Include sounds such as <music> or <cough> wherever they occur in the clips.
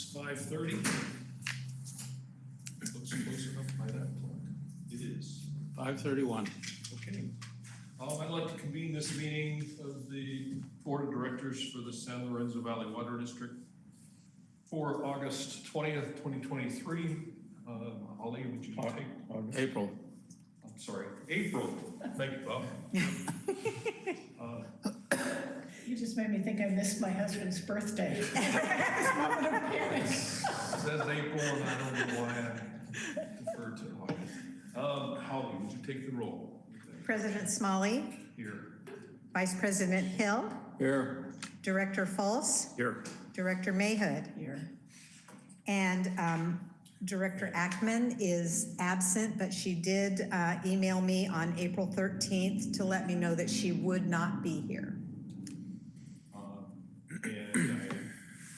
It's five thirty. Looks close enough by that clock. It is. Five thirty-one. Okay. Um, I'd like to convene this meeting of the Board of Directors for the San Lorenzo Valley Water District for August twentieth, twenty twenty-three. Um, Holly, would you take, April. I'm sorry, April, thank you, Bob. <laughs> You just made me think I missed my husband's birthday. Moment of panic. Says April, and I don't know why I deferred to August. Um, Holly, would you take the roll? President Smalley, Here. Vice President Hill, Here. Director Fultz, Here. Director Mayhood. Here. And um, Director Ackman is absent, but she did uh, email me on April 13th to let me know that she would not be here. Um, And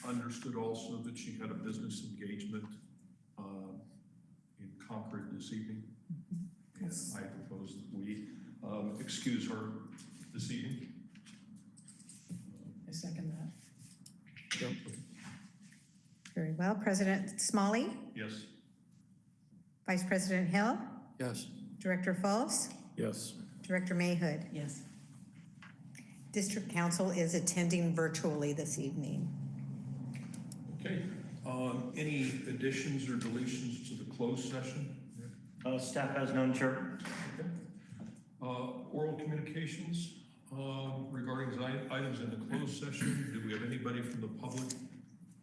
I understood also that she had a business engagement um, in Concord this evening. And I propose that we um, excuse her this evening. I second that. Very well. President Smalley, Yes? Vice President Hill, Yes. Director Fultz, Yes. Director Mayhood. Yes. District Counsel is attending virtually this evening. Okay. Um, Any additions or deletions to the closed session? Uh, Staff has none, Chair. Okay. Uh, Oral communications um, regarding items in the closed session. Do we have anybody from the public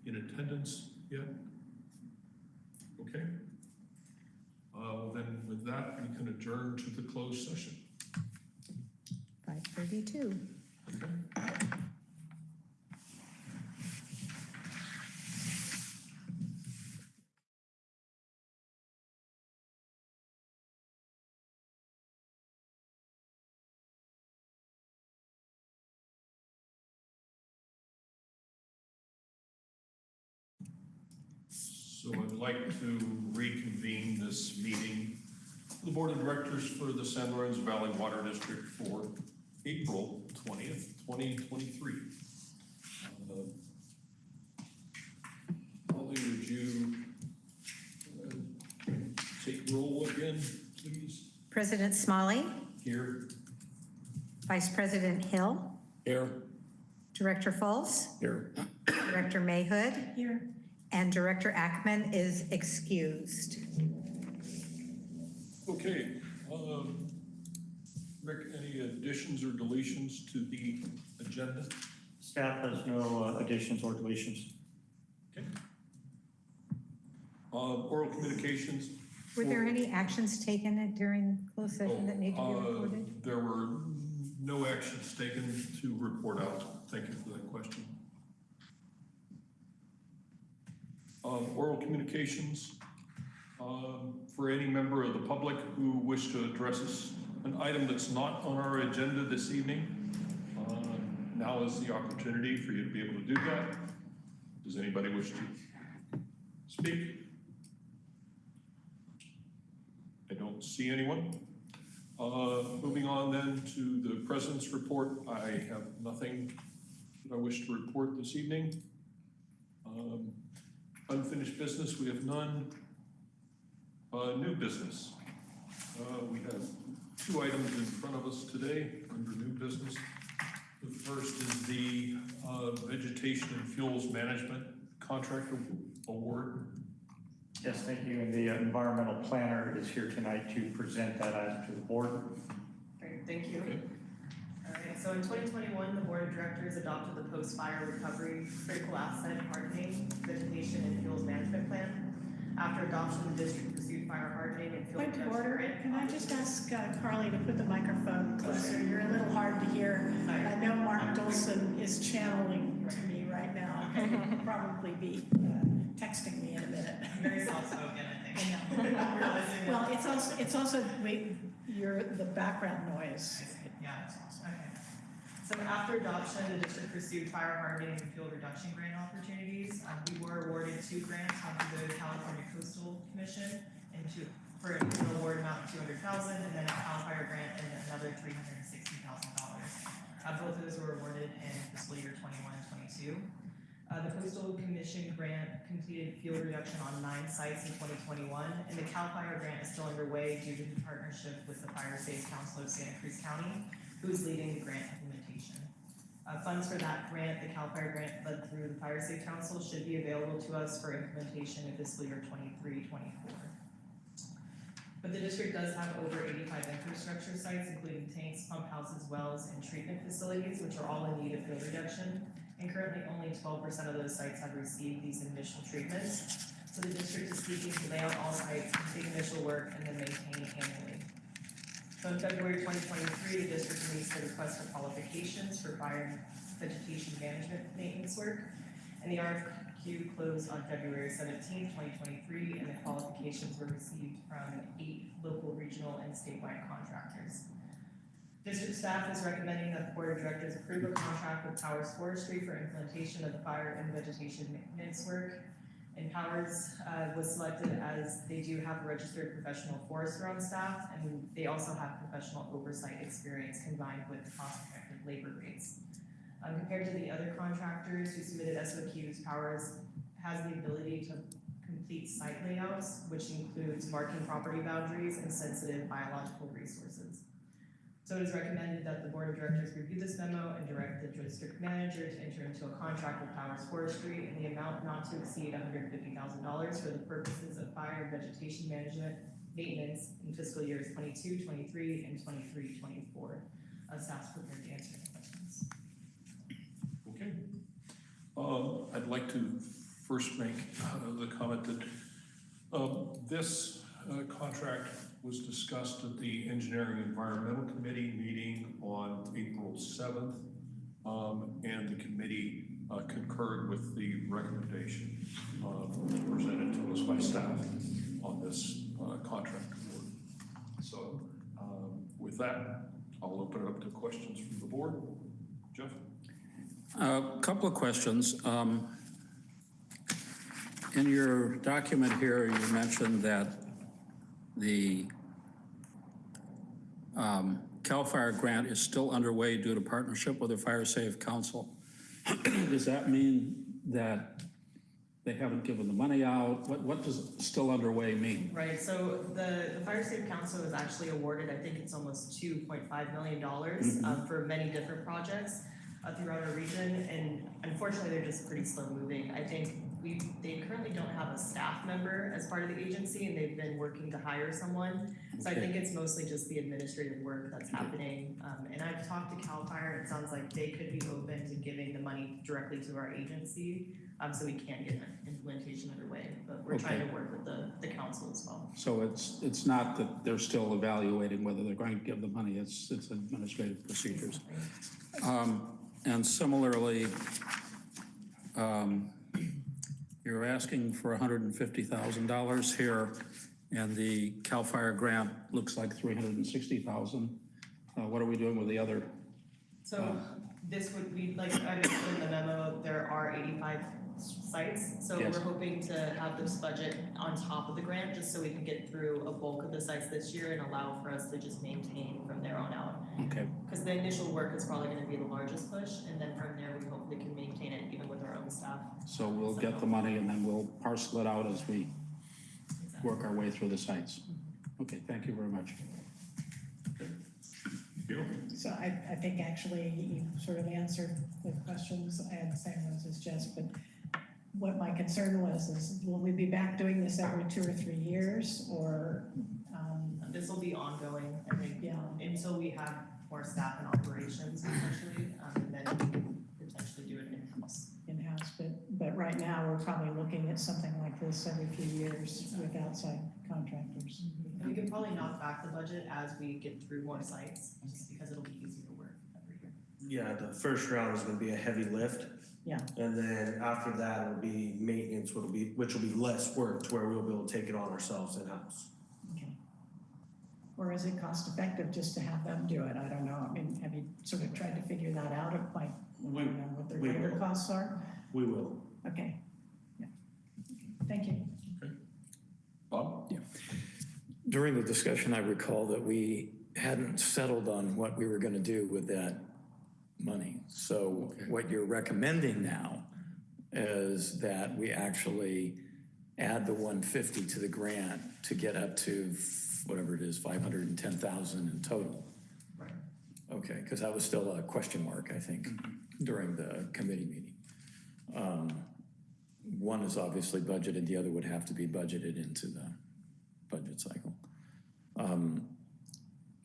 in attendance yet? Okay. Uh, well Then with that, we can adjourn to the closed session. 5:32. Okay. So I'd like to reconvene this meeting, of the Board of Directors for the San Lorenzo Valley Water District for April twentieth, twenty twenty-three. Holly, would you uh, take roll again, please? President Smalley, Here. Vice President Hill, Here. Director Fultz, Here. Director Mayhood, Here. And Director Ackman is excused. Okay, um, Rick, any additions or deletions to the agenda? Staff has no uh, additions or deletions. Okay. Uh, oral communications? Were there any actions taken during closed session that need to be Uh, reported? There were no actions taken to report out. Thank you for that question. Um, Oral communications, um, for any member of the public who wish to address us, an item that's not on our agenda this evening, uh, now is the opportunity for you to be able to do that. Does anybody wish to speak? I don't see anyone. Uh, Moving on then to the president's report, I have nothing that I wish to report this evening. Um, Unfinished business, we have none. Uh, New business. Uh, We have two items in front of us today under new business. The first is the uh, vegetation and fuels management contract award. Yes, thank you. And the environmental planner is here tonight to present that item to the board. Great, thank you. Okay. All right, so in twenty twenty-one, the board of directors adopted the post-fire recovery critical asset hardening vegetation and fuels management plan. After adoption, the district pursued fire hardening and fuel Point of reduction order, grant. can I just ask uh, Carly to put the microphone closer? You're a little hard to hear. Sorry. I know Mark Dolson is channeling to me right now. He'll <laughs> probably be uh, texting me in a minute. Very soft-spoken, I I know. <laughs> Realizing that- Well, it's also, it's also, wait, you're, the background noise. Yeah, okay. So after adoption, the district pursued fire hardening and fuel reduction grant opportunities. Um, we were awarded two grants, one through the California Coastal Commission and two, for an award amount of two hundred thousand, and then a CAL FIRE grant and another three hundred and sixty thousand dollars. Uh, both of those were awarded in fiscal year 21-22. Uh, the Coastal Commission grant completed fuel reduction on nine sites in twenty twenty-one, and the CAL FIRE grant is still underway due to the partnership with the Fire Safe Council of Santa Cruz County, who's leading the grant implementation. Uh, funds for that grant, the CAL FIRE grant led through the Fire Safe Council, should be available to us for implementation in fiscal year 23-24. But the district does have over eighty-five infrastructure sites, including tanks, pump houses, wells, and treatment facilities, which are all in need of fuel reduction. And currently, only twelve percent of those sites have received these initial treatments. So the district is seeking to lay out all sites, complete initial work, and then maintain annually. So in February twenty twenty-three, the district released a request for qualifications for fire vegetation management maintenance work. And the RFQ closed on February 17, twenty twenty-three, and the qualifications were received from eight local, regional, and statewide contractors. District staff is recommending that the board of directors approve a contract with Powers Forestry for implementation of the fire and vegetation maintenance work. And Powers, uh, was selected as they do have a registered professional forester on staff, and they also have professional oversight experience combined with cost-effective labor rates. Um, compared to the other contractors who submitted SOQs, Powers has the ability to complete site layouts, which includes marking property boundaries and sensitive biological resources. So it is recommended that the board of directors review this memo and direct the district manager to enter into a contract with Powers Forestry in the amount not to exceed hundred fifty thousand dollars for the purposes of fire and vegetation management maintenance in fiscal years 22, 23, and 23-24. Uh, staff's prepared to answer any questions. Okay. Um, I'd like to first make uh, the comment that um, this uh, contract was discussed at the Engineering Environmental Committee meeting on April 7th. um, And the committee uh, concurred with the recommendation uh, presented to us by staff on this uh, contract award. So um, with that, I'll open it up to questions from the board. Jeff? A couple of questions. Um, In your document here, you mentioned that the um, CAL FIRE grant is still underway due to partnership with the Fire Safe Council. <clears throat> Does that mean that they haven't given the money out? What, what does still underway mean? Right, so the, the Fire Safe Council was actually awarded, I think it's almost two point five million dollars, um, for many different projects uh, throughout our region, and unfortunately, they're just pretty slow moving. I think we, they currently don't have a staff member as part of the agency, and they've been working to hire someone. So I think it's mostly just the administrative work that's happening, um, and I've talked to CAL FIRE, it sounds like they could be open to giving the money directly to our agency, um, so we can get an implementation underway, but we're trying to work with the, the council as well. So it's, it's not that they're still evaluating whether they're going to give the money, it's, it's administrative procedures. Um, And similarly, um, you're asking for $150,000 here, and the CAL FIRE grant looks like $360,000. Uh, What are we doing with the other? So this would be, like I mentioned in the memo, there are eighty-five sites. So Yes. we're hoping to have this budget on top of the grant, just so we can get through a bulk of the sites this year and allow for us to just maintain from there on out. Okay, Because the initial work is probably gonna be the largest push, and then from there, we hopefully can maintain it even with our own staff. so we'll get the money and then we'll parcel it out as we work our way through the sites. Okay, thank you very much. So I, I think actually you sort of answered the questions. I had the same ones as Jess, but what my concern was is will we be back doing this every two or three years or, um, This will be ongoing, I think, yeah, until we have more staff and operations essentially, um, and then we can potentially do it in-house. in-house, but, but right now we're probably looking at something like this every few years with outside contractors. And we can probably knock back the budget as we get through more sites, just because it'll be easier to work every year. Yeah, the first round is gonna be a heavy lift. Yeah. And then after that, it'll be maintenance, which will be, which will be less work to where we'll be able to take it on ourselves in-house. Okay. Or is it cost effective just to have them do it? I don't know. I mean, have you sort of tried to figure that out, of like, I We, don't know what their we labor will. costs are? we will. Okay. Yeah. Thank you. Okay. Bob? Yeah. During the discussion, I recall that we hadn't settled on what we were going to do with that money. So what you're recommending now is that we actually add the one fifty to the grant to get up to whatever it is, five hundred and ten thousand in total. Right. Okay, because that was still a question mark, I think, during the committee meeting. Um, One is obviously budgeted, the other would have to be budgeted into the budget cycle. Um,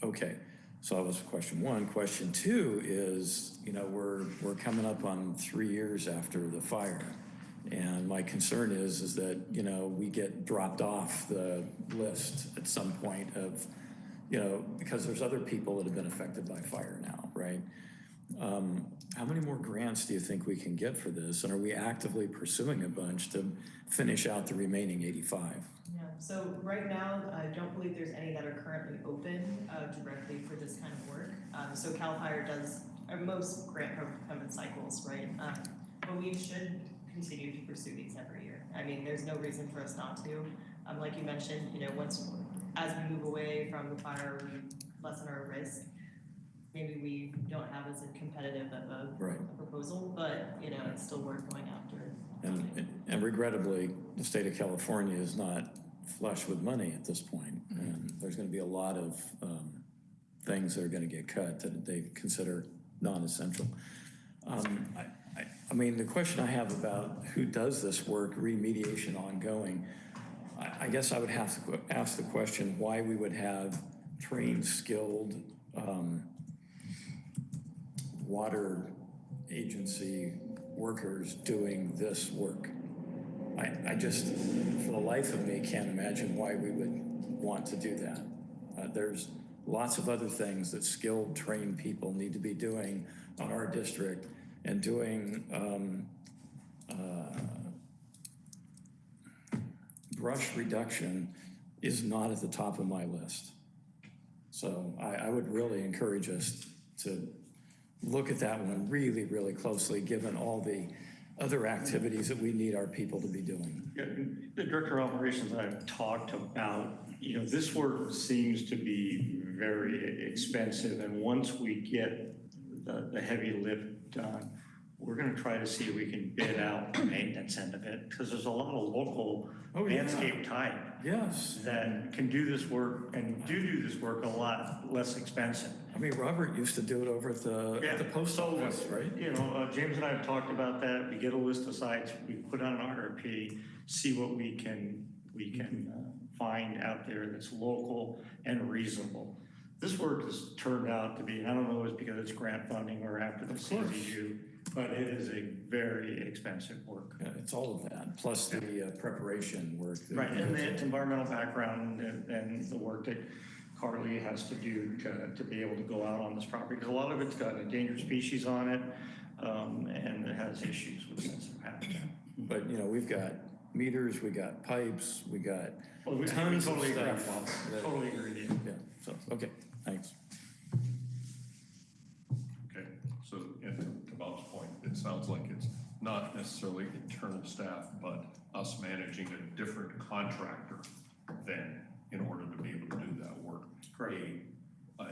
Okay, so that was question one. Question two is, you know, we're, we're coming up on three years after the fire. And my concern is, is that, you know, we get dropped off the list at some point of, you know, because there's other people that have been affected by fire now, right? Um, How many more grants do you think we can get for this? And are we actively pursuing a bunch to finish out the remaining 85? Yeah, so right now, I don't believe there's any that are currently open uh, directly for this kind of work. Um, So CAL FIRE does, uh, most grant procurement cycles, right? Um, But we should continue to pursue these every year. I mean, there's no reason for us not to. Um, Like you mentioned, you know, once, as we move away from the fire, we lessen our risk. Maybe we don't have as competitive of a Right. a proposal, but, you know, it's still worth going after. And, and regrettably, the state of California is not flush with money at this point, And there's gonna be a lot of, um, things that are gonna get cut that they consider non-essential. Um, I, I, I mean, the question I have about who does this work, remediation ongoing, I, I guess I would have to que- ask the question why we would have trained, skilled, um, water agency workers doing this work. I, I just, for the life of me, can't imagine why we would want to do that. Uh, there's lots of other things that skilled, trained people need to be doing on our district and doing, um, uh, brush reduction is not at the top of my list. So I, I would really encourage us to look at that one really, really closely, given all the other activities that we need our people to be doing. Yeah, The Director of Operations and I have talked about, you know, this work seems to be very expensive, and once we get the, the heavy lift done, we're gonna try to see if we can bid out the maintenance end of it, because there's a lot of local Oh, yeah. landscape type Yes. that can do this work and do do this work a lot less expensive. I mean, Robert used to do it over at the, at the post so, office, right? You know, uh, James and I have talked about that. We get a list of sites, we put on an RFP, see what we can, we can uh, find out there that's local and reasonable. This work has turned out to be, I don't know if it's because it's grant funding or after the CZU, but it is a very expensive work. Yeah, It's all of that, plus the uh, preparation work. that- Right, and the environmental background and, and the work that Carly has to do to, to be able to go out on this property, because a lot of it's got endangered species on it, um, and it has issues with sensitive habitat. But, you know, we've got meters, we got pipes, we got Well, we- we tons of totally agree, stuff. That- Totally agree with you. Yeah, so, okay, thanks. Sounds like it's not necessarily internal staff, but us managing a different contractor than in order to be able to do that work. Correct. A, a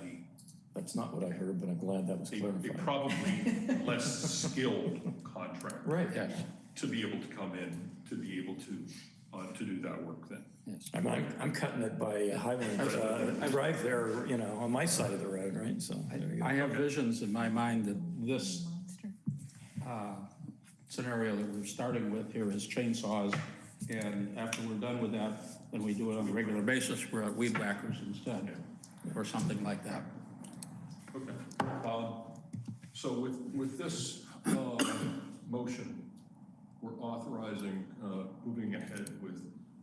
That's not what I heard, but I'm glad that was a- a clarified. probably <laughs> less skilled contractor. Right. Yes, To be able to come in, to be able to, uh, to do that work then. yes. I'm, I'm I'm cutting it by Highland uh, Drive there, you know, on my side of the road, right? So there you go. I have visions in my mind that this uh, scenario that we're starting with here is chainsaws, and after we're done with that, then we do it on a regular basis, we're at weed whackers instead, or something like that. Okay. Um, So with, with this uh, motion, we're authorizing, uh, moving ahead with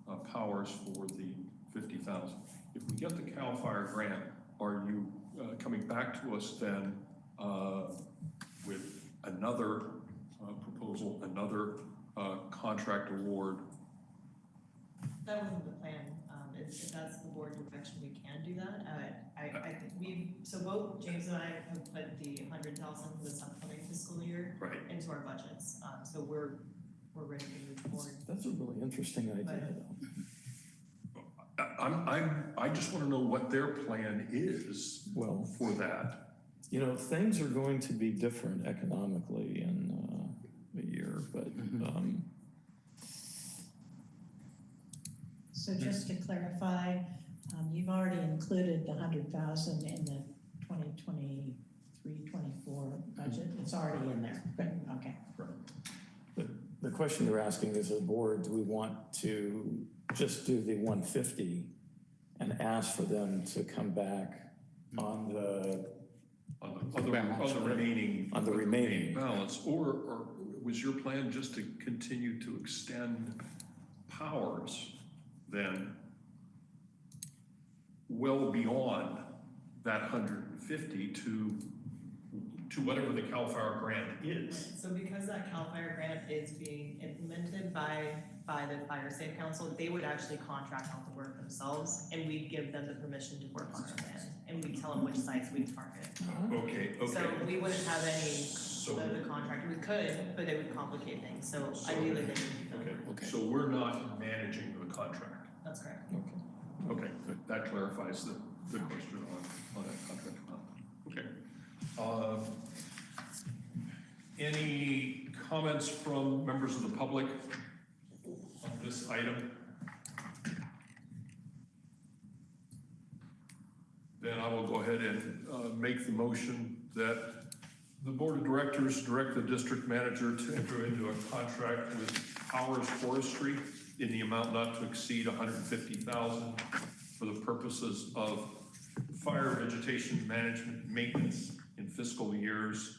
uh, powers for the 50,000. If we get the CAL FIRE grant, are you uh, coming back to us then uh, with another uh, proposal, another uh, contract award? That wasn't the plan. Um, if, if that's the board direction, we can do that. Uh, I, I think we, so both James and I have put the hundred thousand for this upcoming fiscal year Right. into our budgets. Um, so we're, we're ready to move forward. That's a really interesting idea, though. I- I'm, I'm, I just want to know what their plan is Well, for that. you know, things are going to be different economically in, uh, a year, but, um, So just to clarify, um, you've already included the hundred thousand in the 2023-24 budget. It's already in there. Good, okay. the, the question they're asking is, as a board, do we want to just do the one fifty and ask for them to come back on the, On the, on the, on the remaining. On the remaining. Balance, or, or was your plan just to continue to extend powers then well beyond that hundred and fifty to, to whatever the CAL FIRE grant is? So because that CAL FIRE grant is being implemented by, by the Fire Safe Council, they would actually contract out the work themselves, and we'd give them the permission to work on our land, and we'd tell them which sites we'd target. Okay, So we wouldn't have any So, of the contract, we could, but it would complicate things, so So- ideally they would be okay. Okay. so we're not managing the contract. That's correct. Okay, good. That clarifies the, the question on, on that contract. Okay. Uh, Any comments from members of the public on this item? Then I will go ahead and uh, make the motion that the board of directors direct the district manager to enter into a contract with Powers Forestry in the amount not to exceed hundred and fifty thousand for the purposes of fire vegetation management maintenance in fiscal years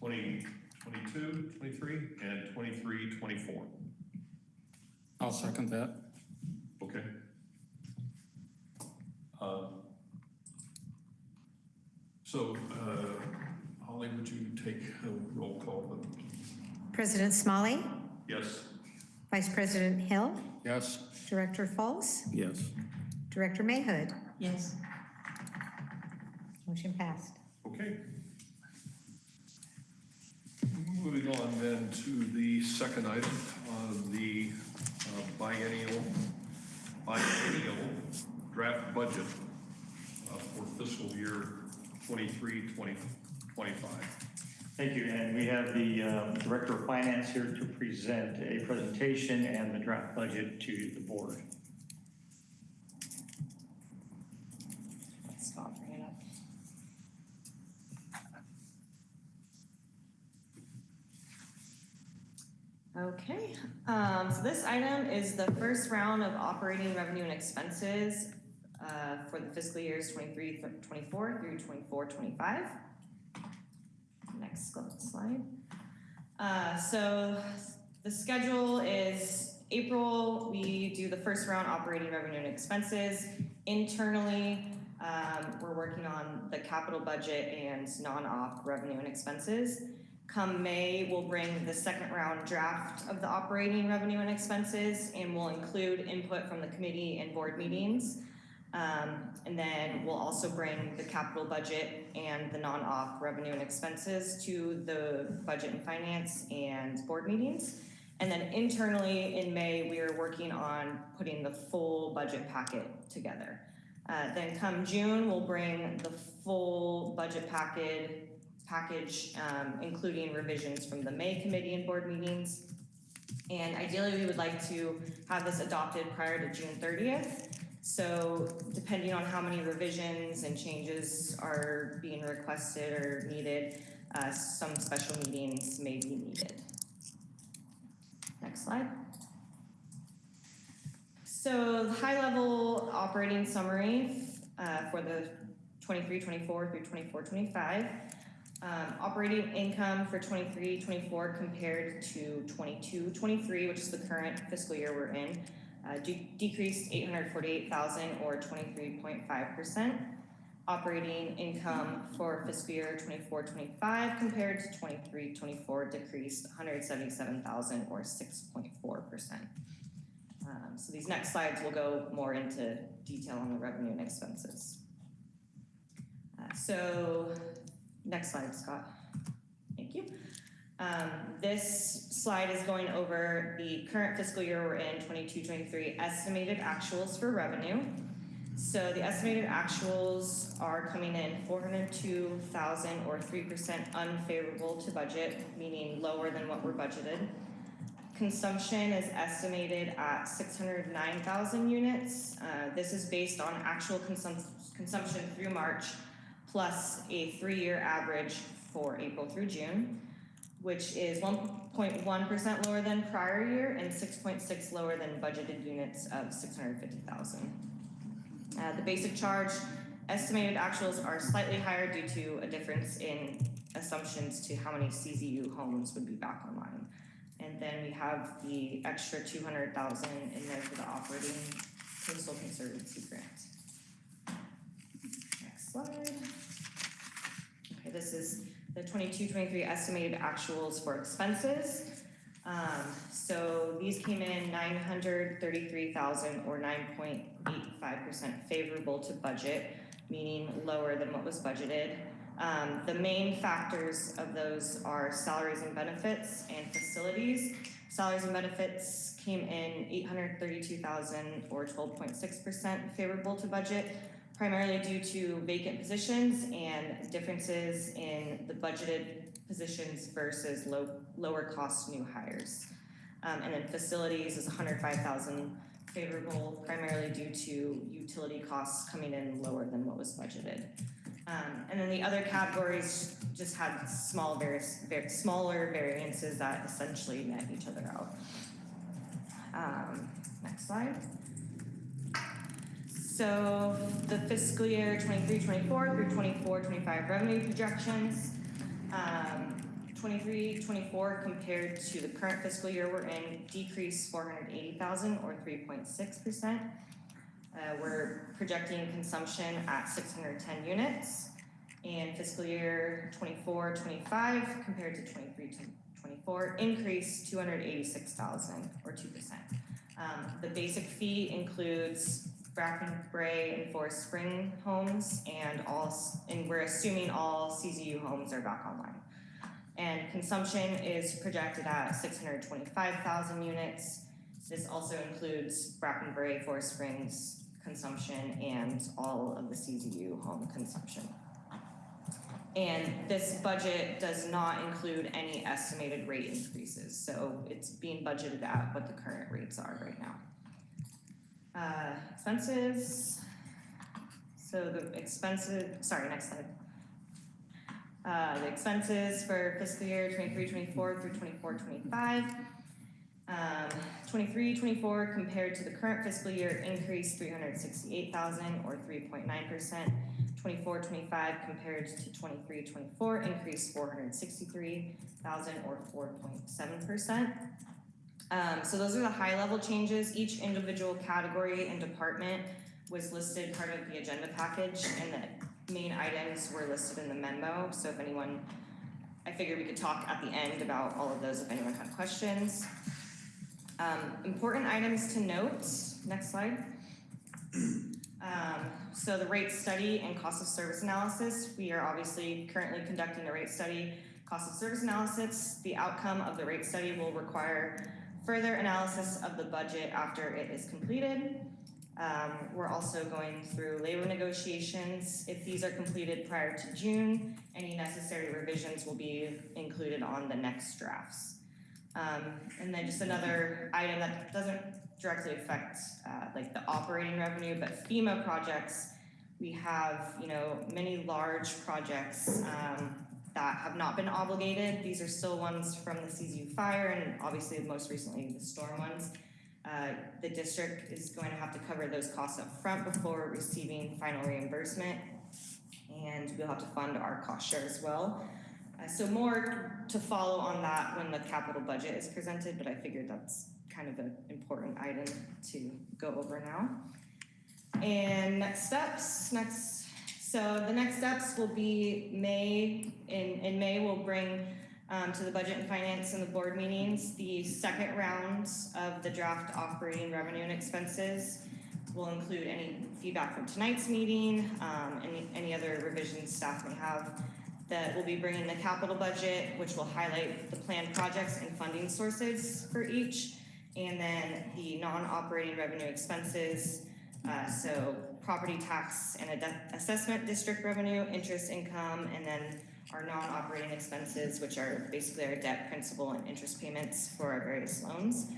2022, 23, and 23, 24. I'll second that. Okay? Uh, So, uh, Holly, would you take a roll call vote? President Smalley, Yes? Vice President Hill, Yes? Director Fultz, yes. Director Mayhood. Yes. Motion passed. Okay. Moving on then to the second item, uh, the uh, biennial, biennial draft budget uh, for fiscal year 23, 20, 25. Thank you, and we have the um, Director of Finance here to present a presentation and the draft budget to the board. Okay, um, so this item is the first round of operating revenue and expenses, uh, for the fiscal years 23, 24 through 24, 25. Next slide. Uh, so the schedule is April, we do the first round operating revenue and expenses. Internally, um, we're working on the capital budget and non-op revenue and expenses. Come May, we'll bring the second round draft of the operating revenue and expenses, and we'll include input from the committee and board meetings. Um, and then we'll also bring the capital budget and the non-op revenue and expenses to the budget and finance and board meetings. And then internally in May, we are working on putting the full budget packet together. Uh, then come June, we'll bring the full budget packet, package, um, including revisions from the May committee and board meetings. And ideally, we would like to have this adopted prior to June thirtieth. So depending on how many revisions and changes are being requested or needed, uh, some special meetings may be needed. Next slide. So the high-level operating summary uh, for the 23-24 through 24-25. Um, operating income for 23-24 compared to 22-23, which is the current fiscal year we're in, uh, de- decreased eight hundred forty-eight thousand or twenty-three point five percent. Operating income for fiscal year 24-25 compared to 23-24 decreased one hundred seventy-seven thousand or six point four percent. Um, so these next slides will go more into detail on the revenue and expenses. Uh, so, next slide, Scott. Thank you. Um, this slide is going over the current fiscal year we're in, 22-23 estimated actuals for revenue, So the estimated actuals are coming in four hundred two thousand or three percent unfavorable to budget, meaning lower than what we're budgeted. Consumption is estimated at six hundred nine thousand units. Uh, this is based on actual consum- consumption through March plus a three-year average for April through June, which is one point one percent lower than prior year and six point six lower than budgeted units of six hundred fifty thousand. Uh, the basic charge, estimated actuals are slightly higher due to a difference in assumptions to how many CZU homes would be back online. And then we have the extra two hundred thousand in there for the operating coastal conservancy grant. Next slide. Okay, this is the 22-23 estimated actuals for expenses. Um, so these came in nine hundred thirty-three thousand or nine point eight five percent favorable to budget, meaning lower than what was budgeted. Um, the main factors of those are salaries and benefits and facilities. Salaries and benefits came in eight hundred thirty-two thousand or twelve point six percent favorable to budget, primarily due to vacant positions and differences in the budgeted positions versus low, lower cost new hires. Um, and then facilities is hundred five thousand favorable, primarily due to utility costs coming in lower than what was budgeted. Um, and then the other categories just had small ver- smaller variances that essentially net each other out. Um, next slide. So the fiscal year 23-24 through 24-25 revenue projections. Um, 23-24 compared to the current fiscal year we're in, decreased four hundred eighty thousand or three point six percent. Uh, we're projecting consumption at six hundred ten units. And fiscal year 24-25 compared to 23-24 increased two hundred eighty-six thousand or two percent. Um, the basic fee includes Bracken Brae and Forest Spring homes and all, and we're assuming all CZU homes are back online. And consumption is projected at six hundred twenty-five thousand units. This also includes Bracken Brae, Forest Springs consumption and all of the CZU home consumption. And this budget does not include any estimated rate increases, so it's being budgeted at what the current rates are right now. Uh, expenses. So the expenses, sorry, next slide. Uh, the expenses for fiscal year 23-24 through 24-25. Um, 23-24 compared to the current fiscal year increased three hundred sixty-eight thousand or three point nine percent. 24-25 compared to 23-24 increased four hundred sixty-three thousand or four point seven percent. Um, so those are the high level changes. Each individual category and department was listed part of the agenda package and the main items were listed in the memo. So if anyone, I figured we could talk at the end about all of those if anyone had questions. Um, important items to note, next slide. <clears throat> Um, so the rate study and cost of service analysis, we are obviously currently conducting a rate study, cost of service analysis. The outcome of the rate study will require further analysis of the budget after it is completed. Um, we're also going through labor negotiations. If these are completed prior to June, any necessary revisions will be included on the next drafts. Um, and then just another item that doesn't directly affect, uh, like the operating revenue, but FEMA projects, we have, you know, many large projects, um, that have not been obligated. These are still ones from the CZU fire and obviously most recently the storm ones. Uh, the district is going to have to cover those costs up front before receiving final reimbursement. And we'll have to fund our cost share as well. Uh, so more to follow on that when the capital budget is presented, but I figured that's kind of an important item to go over now. And next steps, next, so the next steps will be May, in, in May, we'll bring um, to the budget and finance and the board meetings, the second round of the draft operating revenue and expenses will include any feedback from tonight's meeting, um, any, any other revisions staff may have. That will be bringing the capital budget, which will highlight the planned projects and funding sources for each. And then the non-operating revenue expenses, uh, so property tax and assessment district revenue, interest income, and then our non-operating expenses, which are basically our debt, principal, and interest payments for our various loans.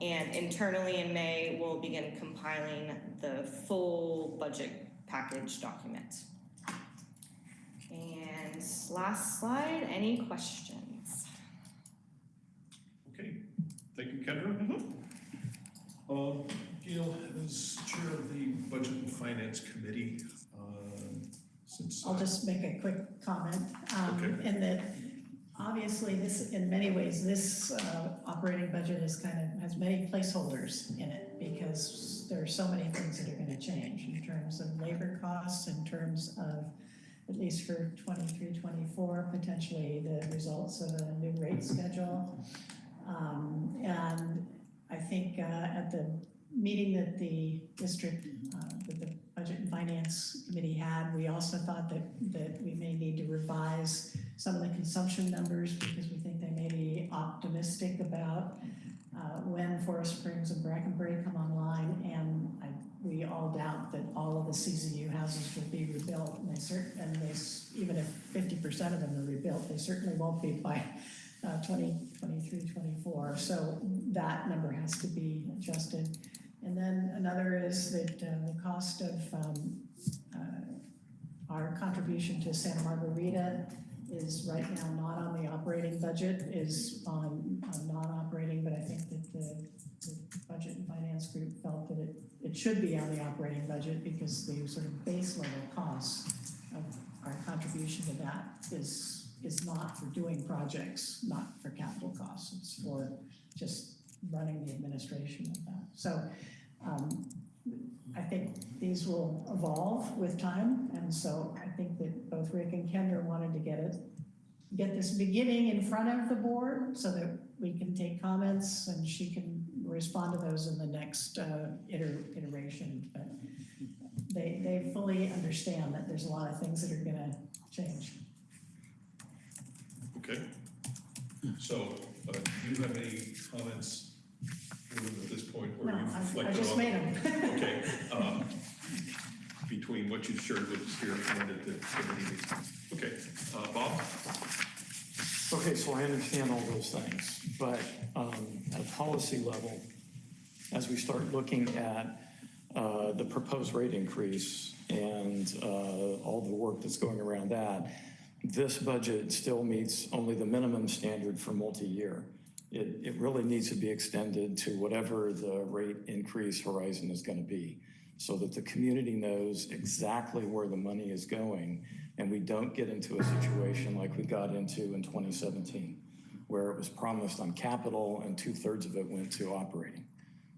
And internally in May, we'll begin compiling the full budget package document. And last slide, any questions? Okay, thank you, Kendra. Uh, Gail, as chair of the Budget and Finance Committee, uh, since. I'll just make a quick comment, um, Okay. in that, obviously, this, in many ways, this, uh, operating budget is kind of, has many placeholders in it, because there are so many things that are gonna change in terms of labor costs, in terms of, at least for 23, 24, potentially the results of a new rate schedule. Um, and I think, uh, at the meeting that the district, uh, that the Budget and Finance Committee had, we also thought that, that we may need to revise some of the consumption numbers because we think they may be optimistic about uh, when Forest Springs and Brackenbury come online. And I, we all doubt that all of the CZU houses will be rebuilt. And they cer, and they, even if fifty percent of them are rebuilt, they certainly won't be by uh, 20, 24. So that number has to be adjusted. And then another is that uh, the cost of um, uh, our contribution to Santa Margarita is right now not on the operating budget, is on, on non-operating, but I think that the, the Budget and Finance Group felt that it, it should be on the operating budget because the sort of base level costs of our contribution to that is, is not for doing projects, not for capital costs, it's for just running the administration of that. So, um, I think these will evolve with time, and so I think that both Rick and Kendra wanted to get it, get this beginning in front of the board so that we can take comments and she can respond to those in the next uh, iter- iteration. But they, they fully understand that there's a lot of things that are gonna change. Okay. So, uh, do you have any comments at this point No, you've I, I reflected just on? made them. Okay, <laughs> um, between what you've shared with us here and at the committee meeting. Okay, uh, Bob? Okay, so I understand all those things, but um, at a policy level, as we start looking at uh, the proposed rate increase and uh, all the work that's going around that, this budget still meets only the minimum standard for multi-year. It, it really needs to be extended to whatever the rate increase horizon is going to be, so that the community knows exactly where the money is going, and we don't get into a situation like we got into in 2017, where it was promised on capital and two-thirds of it went to operating.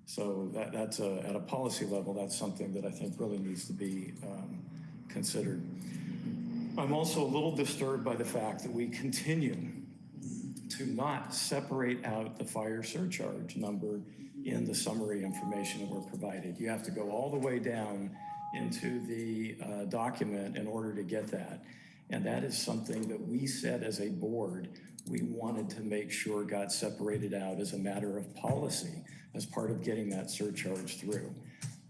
So that, that's a, at a policy level, that's something that I think really needs to be um, considered. I'm also a little disturbed by the fact that we continue to not separate out the fire surcharge number in the summary information that we're provided. You have to go all the way down into the uh, document in order to get that. And that is something that we said as a board, we wanted to make sure got separated out as a matter of policy, as part of getting that surcharge through.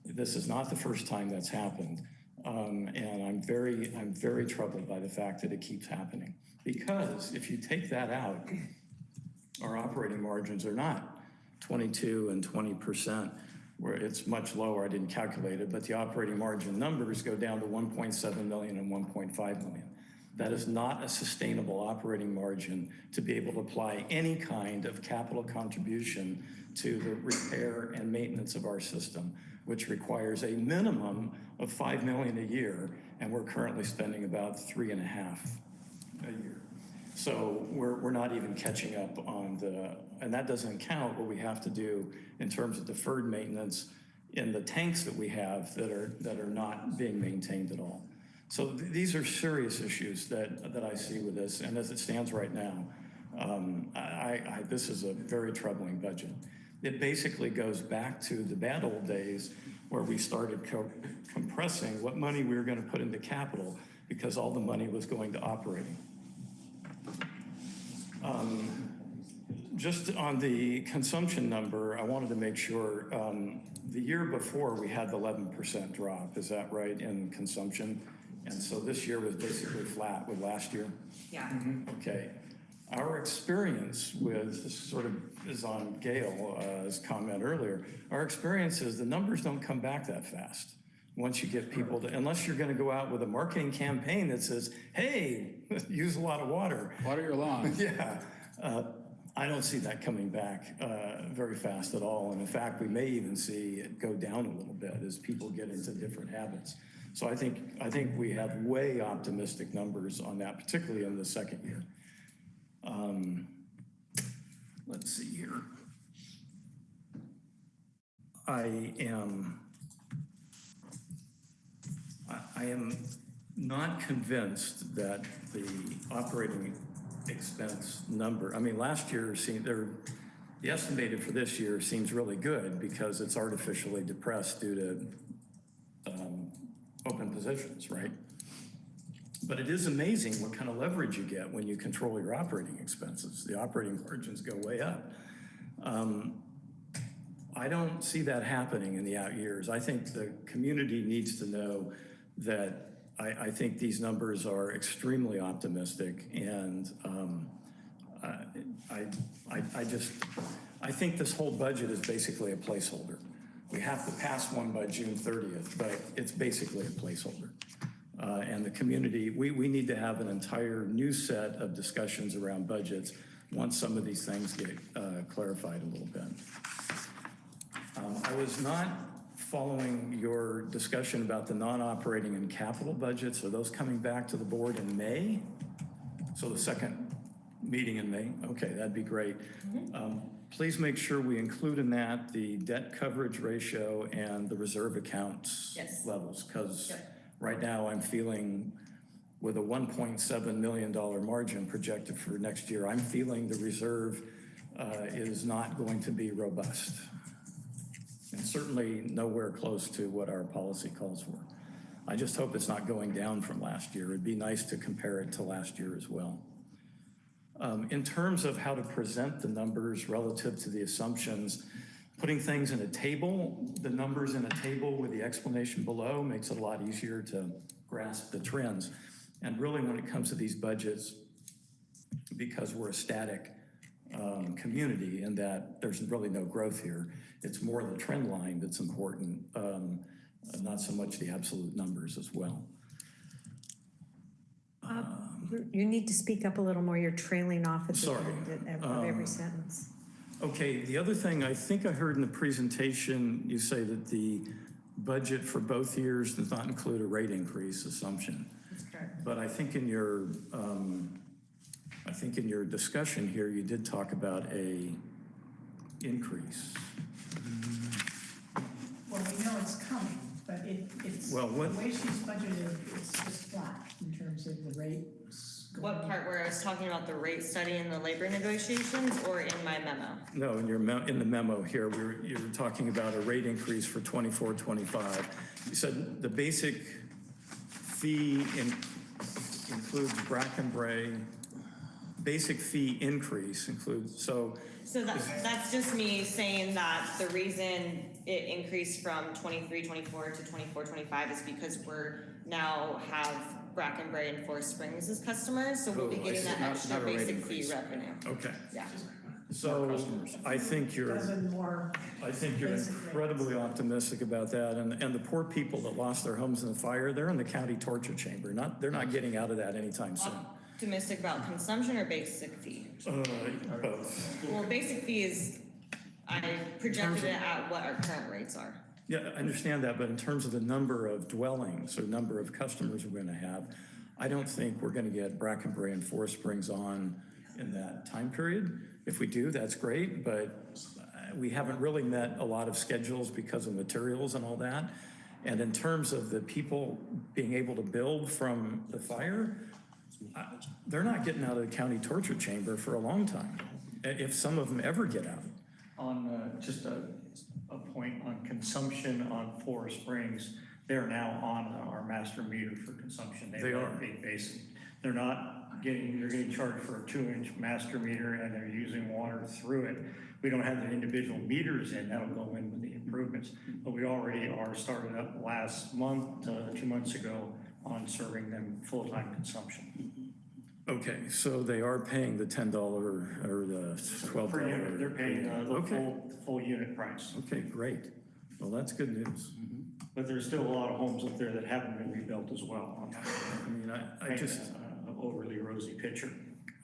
This is not the first time that's happened. Um, and I'm very, I'm very troubled by the fact that it keeps happening. Because if you take that out, our operating margins are not 22 and 20%, where it's much lower. I didn't calculate it, but the operating margin numbers go down to 1.7 million and 1.5 million. That is not a sustainable operating margin to be able to apply any kind of capital contribution to the repair and maintenance of our system, which requires a minimum of 5 million a year, and we're currently spending about three and a half a year. So we're, we're not even catching up on the, and that doesn't count what we have to do in terms of deferred maintenance in the tanks that we have that are, that are not being maintained at all. So th- these are serious issues that, that I see with this, and as it stands right now, um, I, I, this is a very troubling budget. It basically goes back to the bad old days where we started co- compressing what money we were gonna put into capital because all the money was going to operating. Um, just on the consumption number, I wanted to make sure, um, the year before, we had the eleven percent drop, is that right, in consumption? And so this year was basically flat with last year? Yeah. Okay. Our experience with, this sort of is on Gail's comment earlier, our experience is the numbers don't come back that fast. Once you get people to, unless you're gonna go out with a marketing campaign that says, hey, <laughs> use a lot of water. Water your lawn. <laughs> Yeah, uh, I don't see that coming back uh, very fast at all. And in fact, we may even see it go down a little bit as people get into different habits. So I think, I think we have way optimistic numbers on that, particularly in the second year. Um, Let's see here. I am, I- am not convinced that the operating expense number, I mean, last year seemed, there, the estimated for this year seems really good because it's artificially depressed due to um, open positions, right? But it is amazing what kind of leverage you get when you control your operating expenses. The operating margins go way up. Um, I don't see that happening in the out years. I think the community needs to know that I, think these numbers are extremely optimistic and um, I, I, I just, I think this whole budget is basically a placeholder. We have to pass one by June 30th, but it's basically a placeholder. Uh, And the community, we, we need to have an entire new set of discussions around budgets once some of these things get uh, clarified a little bit. Um, I was not following your discussion about the non-operating and capital budgets. Are those coming back to the board in May? So the second meeting in May? Okay, that'd be great. Um, Please make sure we include in that the debt coverage ratio and the reserve accounts Yes. levels. Because Yep. right now I'm feeling with a $1.7 million margin projected for next year, I'm feeling the reserve uh, is not going to be robust. And certainly nowhere close to what our policy calls for. I just hope it's not going down from last year. It'd be nice to compare it to last year as well. Um, In terms of how to present the numbers relative to the assumptions, putting things in a table, the numbers in a table with the explanation below makes it a lot easier to grasp the trends. And really, when it comes to these budgets, because we're a static um, community in that there's really no growth here, it's more the trend line that's important, um, not so much the absolute numbers as well. You need to speak up a little more. You're trailing off at the Sorry. end of of every sentence. Okay, the other thing, I think I heard in the presentation, you say that the budget for both years does not include a rate increase assumption. But I think in your, um, I think in your discussion here, you did talk about a increase. Well, we know it's coming, but it, it's, the Well, what- way she's budgeted, it's just flat in terms of the rates. What going- part where I was talking about the rate study and the labor negotiations or in my memo? No, in your, me- in the memo here, we were, you were talking about a rate increase for 24, 25. You said the basic fee in- includes Bracken Brae, basic fee increase includes, so So that, that's just me saying that the reason it increased from 23, 24 to 24, 25 is because we're now have Bracken Brae and Forest Springs as customers, so we'll be Oh, I getting see. that Not- extra not a rate basic fee increase. revenue. Okay, Yeah. so I think you're, Dozen more, I think you're Basic rates. incredibly optimistic about that. And, and the poor people that lost their homes in the fire, they're in the county torture chamber. Not, they're not getting out of that anytime soon. Optimistic about consumption or basic fee? Uh, both. Well, basic fee is, I projected it at what our current rates are. Yeah, I understand that, but in terms of the number of dwellings or number of customers we're gonna have, I don't think we're gonna get Bracken Brae and Forest Springs on in that time period. If we do, that's great, but uh, we haven't really met a lot of schedules because of materials and all that. And in terms of the people being able to build from the fire, I- they're not getting out of the county torture chamber for a long time, if some of them ever get out. On, uh, just a, a point on consumption on Forest Springs, they're now on our master meter for consumption. They let are. Be basic. They're not getting, they're getting charged for a two-inch master meter and they're using water through it. We don't have the individual meters in, that'll go in with the improvements. But we already are started up last month, uh, two months ago, on serving them full-time consumption. Okay, so they are paying the ten dollar or the twelve Per dollar? unit, they're paying uh, the Okay, full, full unit price. okay, great. Well, that's good news. But there's still a lot of homes up there that haven't been rebuilt as well. I mean, I, I just, a- a overly rosy picture.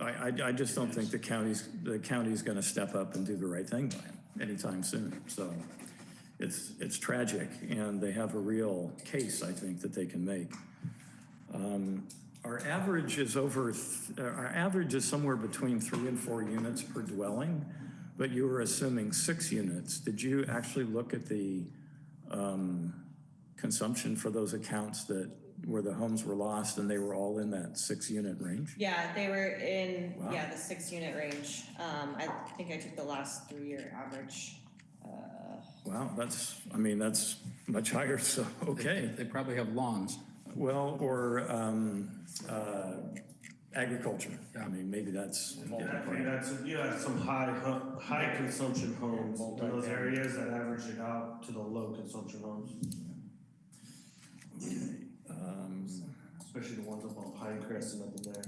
I, I, I just don't think the county's, the county's gonna step up and do the right thing by them anytime soon. So it's, it's tragic, and they have a real case, I think, that they can make. Um, Our average is over, th- uh, our average is somewhere between three and four units per dwelling, but you were assuming six units. Did you actually look at the um, consumption for those accounts that, where the homes were lost and they were all in that six-unit range? Yeah, they were in, Wow. yeah, the six unit range. Um, I think I took the last three year average. Uh, Wow, that's, I mean, that's much higher, so, okay. They probably have lawns. Well, or um, uh, agriculture. I mean, maybe that's. Definitely, that's, you have some high, hu- high consumption homes in those areas that average it out to the low consumption homes, Um, especially the ones up on Pinecrest and up in there.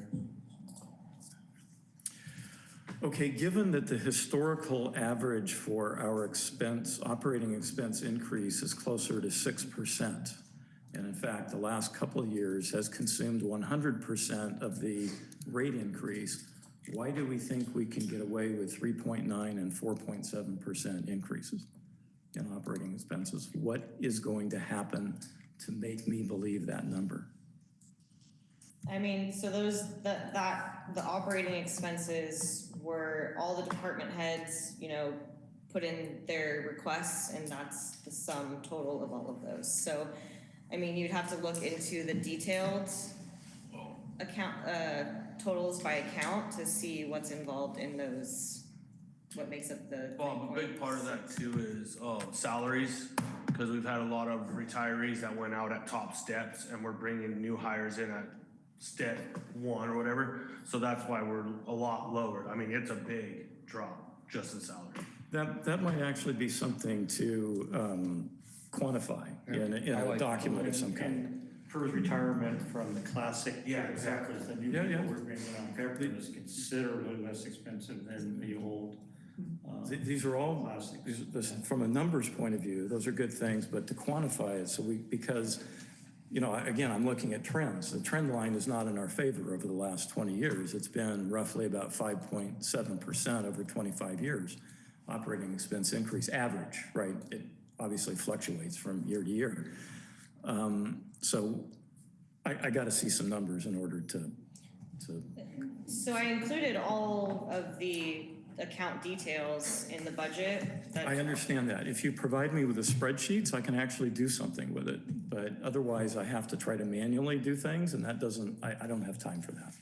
Okay, given that the historical average for our expense, operating expense increase is closer to six percent, and in fact, the last couple of years has consumed one hundred percent of the rate increase, why do we think we can get away with three point nine and four point seven percent increases in operating expenses? What is going to happen to make me believe that number? I mean, so those, that, that, the operating expenses were all the department heads, you know, put in their requests and that's the sum total of all of those. So, I mean, you'd have to look into the detailed account, uh, totals by account to see what's involved in those, what makes up the. Bob, a big part of that too is, uh, salaries, because we've had a lot of retirees that went out at top steps and we're bringing new hires in at step one or whatever. So that's why we're a lot lower. I mean, it's a big drop, just in salary. That, that might actually be something to um, quantify in, a- in I a like- document of some kind. And for retirement from the classic. Yeah, exactly. The new Yeah, people yeah. we're bringing on is considerably less expensive than the old. uh, Th- These are all, Classics. these- this- from a numbers point of view, those are good things, but to quantify it, so we, because, you know, again, I'm looking at trends. The trend line is not in our favor over the last 20 years. It's been roughly about 5.7% over 25 years, operating expense increase, average, right? It obviously fluctuates from year to year. Um, So I, I got to see some numbers in order to, to So I included all of the account details in the budget that. I understand that. If you provide me with the spreadsheets, I can actually do something with it. But otherwise, I have to try to manually do things, and that doesn't, I, I don't have time for that.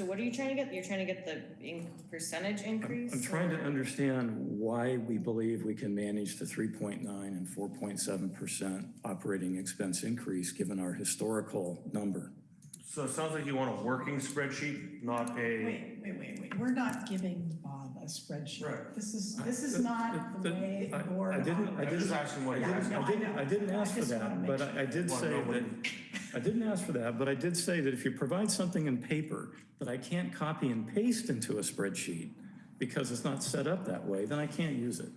So what are you trying to get? You're trying to get the in- percentage increase? I'm trying to or- understand why we believe we can manage the 3.9 and 4.7% operating expense increase, given our historical number. So it sounds like you want a working spreadsheet, not a, Wait, wait, wait, wait, we're not giving Bob a spreadsheet. Right. This is, this is not the way the I- board. I didn't, I I'm didn't, asking what I you're didn't. I didn't, I didn't ask for I just wanna that, but. I I did Wanna say know that, when- I didn't ask for that, but I did say that if you provide something in paper that I can't copy and paste into a spreadsheet because it's not set up that way, then I can't use it.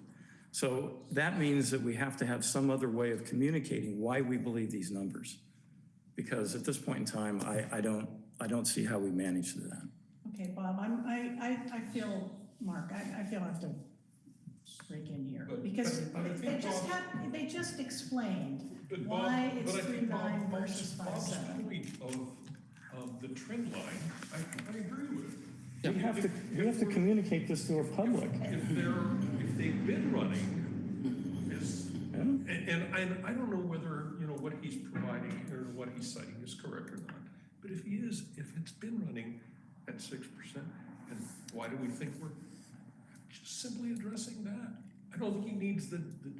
So that means that we have to have some other way of communicating why we believe these numbers. Because at this point in time, I, I don't, I don't see how we manage that. Okay, Bob, I'm, I, I, I feel, Mark, I, I feel I have to break in here, But- because but I they think just Bob- had, they just explained But Bob, why it's but I three think Bob- nine versus five Bob's seven. point of, of the trend line, I, I agree with. We have to, we have to communicate this to our public. If they're, if they've been running, is, and, and I, I don't know whether, you know, what he's providing or what he's citing is correct or not. But if he is, if it's been running at six percent, then why do we think we're just simply addressing that? I don't think he needs the, the,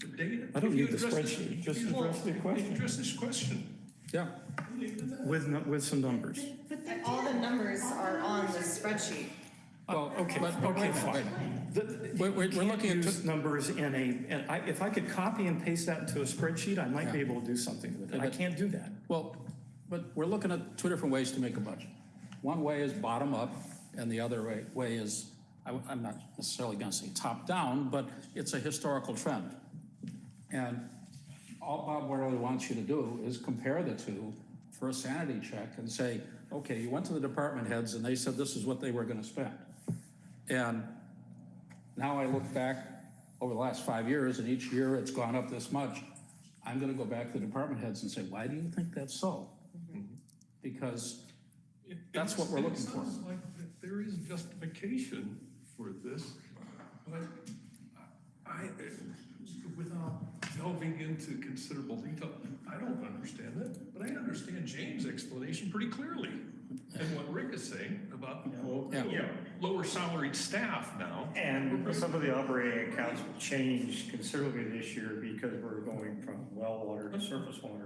the data. I don't need the address this- spreadsheet, just address the question. Address this question. Yeah, With, nu- with some numbers. All the numbers are on the spreadsheet. well, Okay, but, but okay, wait a minute, wait a minute. fine. The- We're, we're we're looking at, Use numbers in a, and I, if I could copy and paste that into a spreadsheet, I might be able to do something with it. I can't do that. well, but we're looking at two different ways to make a budget. One way is bottom up, and the other way, way is, I, am not necessarily gonna say top down, but it's a historical trend. And all Bob really wants you to do is compare the two for a sanity check and say, okay, you went to the department heads and they said this is what they were gonna spend. And now I look back over the last five years, and each year it's gone up this much. I'm gonna go back to the department heads and say, why do you think that's so? Mm-hmm. Because It- That's it- what we're it looking for. sounds like that There is justification for this, but I, without delving into considerable detail, I don't understand it, but I understand James' explanation pretty clearly. And what Rick is saying about, Well, Yeah. yeah, lower salaried staff now. And some of the operating accounts will change considerably this year because we're going from well water to surface water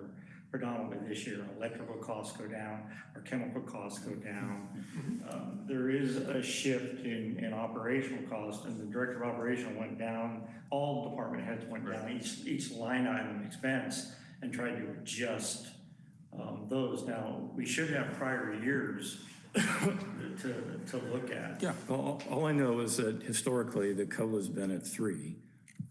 predominantly this year. Electrical costs go down, our chemical costs go down. Um, There is a shift in, in operational costs, and the director of operation went down, all department heads went down, each, each line item expense, and tried to adjust um, those. Now, we should have prior years <coughs> to, to look at. Yeah. Well, all- all I know is that historically, the COLA's been at three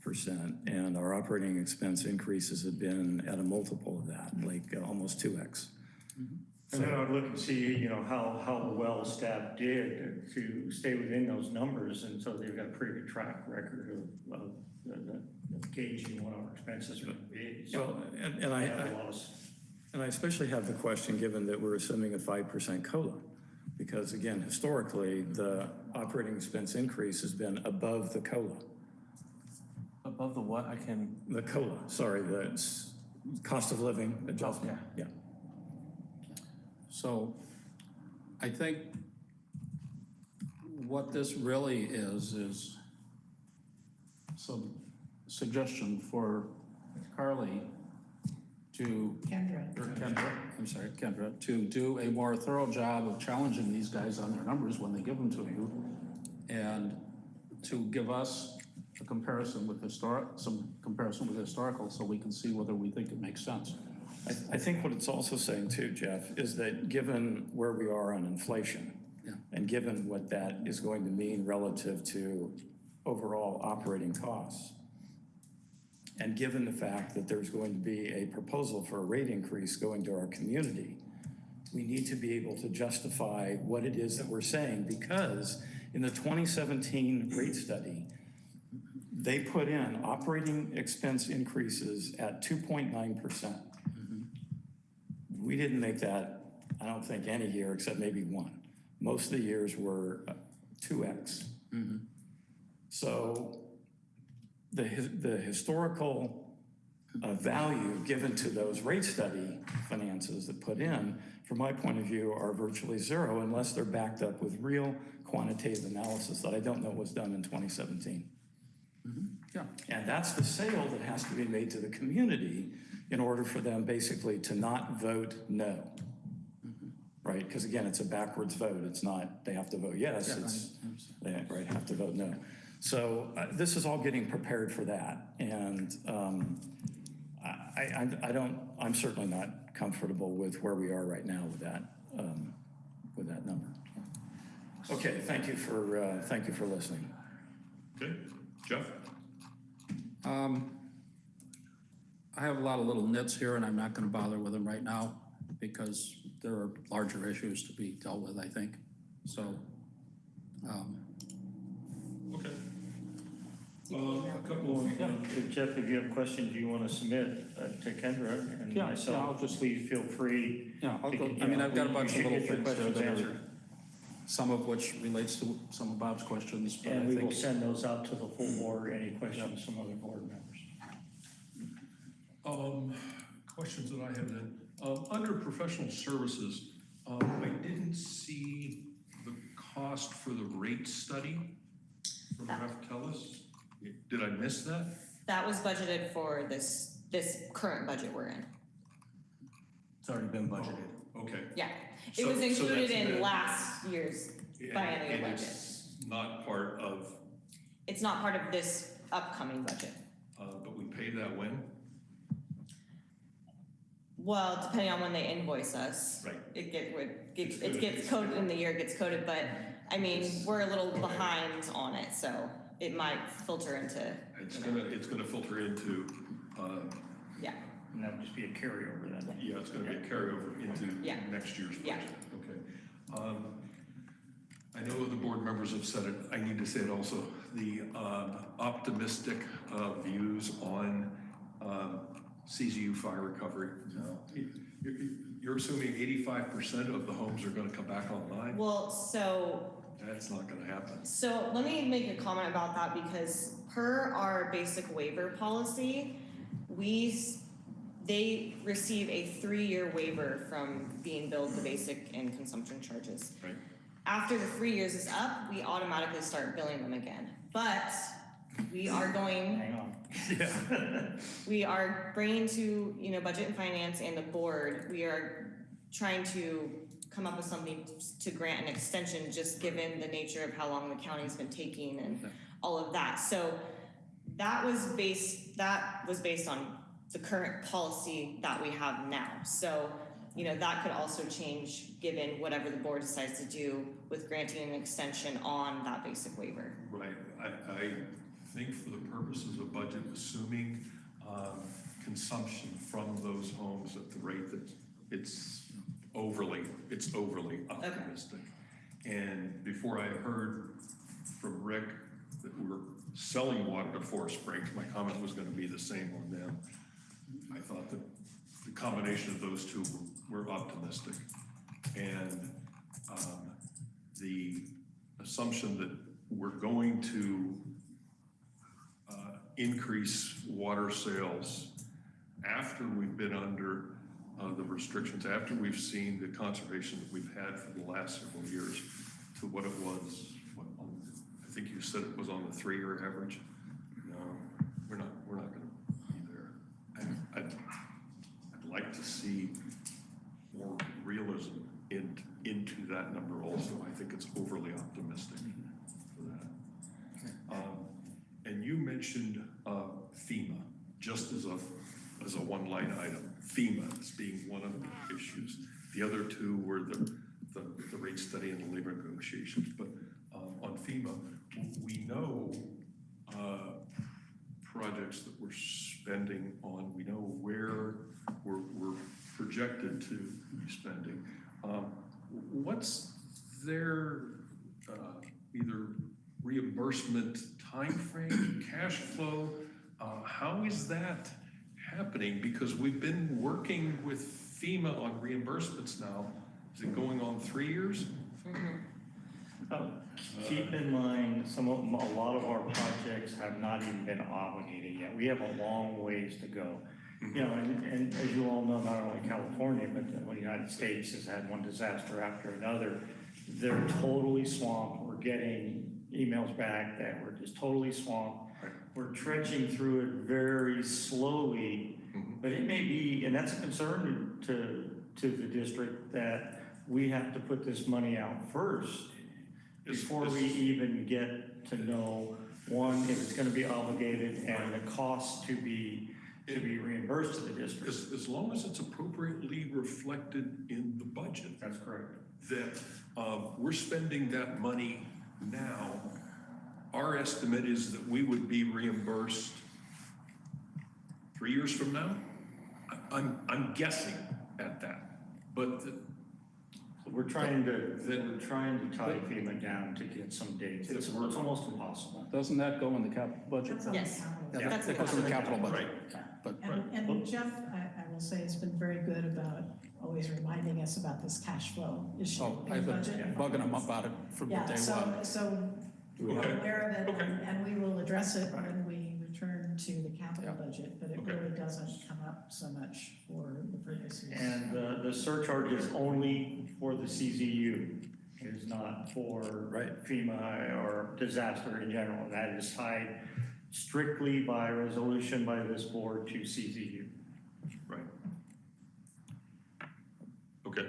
and our operating expense increases have been at a multiple of that, like uh, almost two X. And then I would look and see, you know, how, how well staff did to stay within those numbers, and so they've got a pretty good track record of, of the- the- of gauging what our expenses are gonna be. So Well, and, and I I, have a I- lot of, and I especially have the question, given that we're assuming a five percent COLA. Because again, historically, the operating expense increase has been above the COLA. Above the what, I can, The COLA, sorry, the cost of living adjustment, yeah. Yeah so I think what this really is, is some suggestion for Carly to, Kendra. or Kendra, I'm sorry, Kendra, to do a more thorough job of challenging these guys on their numbers when they give them to you, and to give us a comparison with historic, some comparison with historical, so we can see whether we think it makes sense. I, I think what it's also saying too, Jeff, is that given where we are on inflation, Yeah. and given what that is going to mean relative to overall operating costs, and given the fact that there's going to be a proposal for a rate increase going to our community, we need to be able to justify what it is that we're saying, because in the 2017 rate study, they put in operating expense increases at 2.9%. We didn't make that, I don't think, any year except maybe one. Most of the years were uh, 2X. So the, the historical uh, value given to those rate study finances that put in, from my point of view, are virtually zero unless they're backed up with real quantitative analysis that I don't know was done in 2017. Yeah. And that's the sale that has to be made to the community in order for them basically to not vote no. Right? Because again, it's a backwards vote. It's not, they have to vote yes, Yeah, it's, they, right, have to vote no. So uh, this is all getting prepared for that. And um, I, I, I don't, I'm certainly not comfortable with where we are right now with that, um, with that number. Okay, thank you for, uh, thank you for listening. Okay, Jeff? Um, I have a lot of little nits here, and I'm not gonna bother with them right now, because there are larger issues to be dealt with, I think. So, um, Okay. Uh, a couple of, If Jeff, if you have questions you want to submit uh, to Kendra and Yeah, yeah, I'll myself, just- please feel free. Yeah, I'll to go- get- I mean, I've got a bunch of little things there questions that are- answered, some of which relates to some of Bob's questions, but I And we will think, send those out to the full board, any questions from other board members. um, questions that I have then. Um, under professional services, um, I didn't see the cost for the rate study from Ref Tellis. Did I miss that? That was budgeted for this, this current budget we're in. It's already been budgeted. Okay. Yeah, it So- was so included that's in been- last year's And- biennial and budget. it's Not part of, It's not part of this upcoming budget. uh, but we paid that when? Well, depending on when they invoice us. Right. It get, would, gets, It's it good. gets coded in the year, it gets coded, but, I mean, we're a little behind on it, so it might filter into, It's you know, gonna, it's gonna filter into, uh, yeah, And that would just be a carryover then. yeah, it's gonna be a carryover into Yeah. next year's Yeah. budget. Okay. Um, I know the board members have said it, I need to say it also, the um, optimistic uh, views on um, CZU fire recovery. You- you- You're assuming eighty-five percent of the homes are gonna come back online? well, so That's not gonna happen. So let me make a comment about that because per our basic waiver policy, we, s- they receive a three-year waiver from being billed the basic and consumption charges. Right. After the three years is up, we automatically start billing them again. But we are going Hang on. <laughs> we are bringing to, you know, Budget and Finance and the board, we are trying to come up with something to grant an extension, just given the nature of how long the county's been taking and all of that. So that was based, that was based on the current policy that we have now. So, you know, that could also change given whatever the board decides to do with granting an extension on that basic waiver. Right, I, I think for the purposes of budget, assuming, um, consumption from those homes at the rate that it's overly, it's overly optimistic. And before I heard from Rick that we're selling water to Forest Springs, my comment was gonna be the same on them. I thought that the combination of those two were optimistic. And, um, the assumption that we're going to uh, increase water sales after we've been under uh, the restrictions, after we've seen the conservation that we've had for the last several years to what it was, what, I think you said it was on the three-year average. No, we're not, we're not gonna be there. And I'd, I'd like to see more realism in, into that number also. I think it's overly optimistic for that. Um, And you mentioned uh, FEMA, just as a, as a one-line item, FEMA as being one of the issues. The other two were the, the, the rate study and the labor negotiations, but um, on FEMA, we know uh, projects that we're spending on, we know where we're, we're projected to be spending. Um, What's their uh, either reimbursement timeframe, cash flow? Uh, How is that happening? Because we've been working with FEMA on reimbursements now. Is it going on three years? Uh, Keep in mind, some of, a lot of our projects have not even been obligated yet. We have a long ways to go. You know, and, and as you all know, not only California, but the United States has had one disaster after another. They're totally swamped. We're getting emails back that we're just totally swamped. We're trudging through it very slowly, but it may be, and that's a concern to, to the district, that we have to put this money out first before we even get to know, one, if it's gonna be obligated and the cost to be, to be reimbursed to the district. As, as long as it's appropriately reflected in the budget. That's correct. that um, we're spending that money now. Our estimate is that we would be reimbursed three years from now? I- I'm, I'm guessing at that, but We're trying to, Then- we're trying to tie FEMA down to get some dates. It's, it's almost impossible. Doesn't that go in the capital budget? That's on the Yes. Yeah, That's That goes in the capital budget. Right. But And, and Jeff, I, I will say, has been very good about always reminding us about this cash flow issue Oh, I've been budget. bugging them about it from day Yeah, so, one. so we're Okay. aware of it, Okay. and- and we will address it when we return to the capital Yeah. budget, but it Okay. really doesn't come up so much for the purposes. And the, the surcharge is only for the CZU. It is not for Right. FEMA or disaster in general. That is tied strictly by resolution by this board to CZU. right. Okay.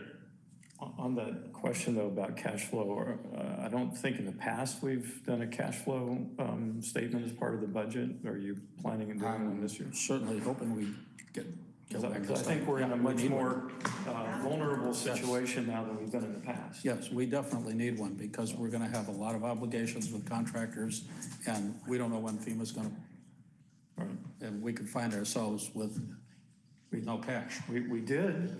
On that question though about cash flow, uh, I don't think in the past we've done a cash flow um, statement as part of the budget. Are you planning on doing one this year? Certainly hoping we get. Get Because I one 'cause this I think we're in a much more uh, vulnerable situation now than we've been in the past. Yes, we definitely need one because we're gonna have a lot of obligations with contractors and we don't know when FEMA's gonna, Right. and we could find ourselves with, with no cash. We, we did,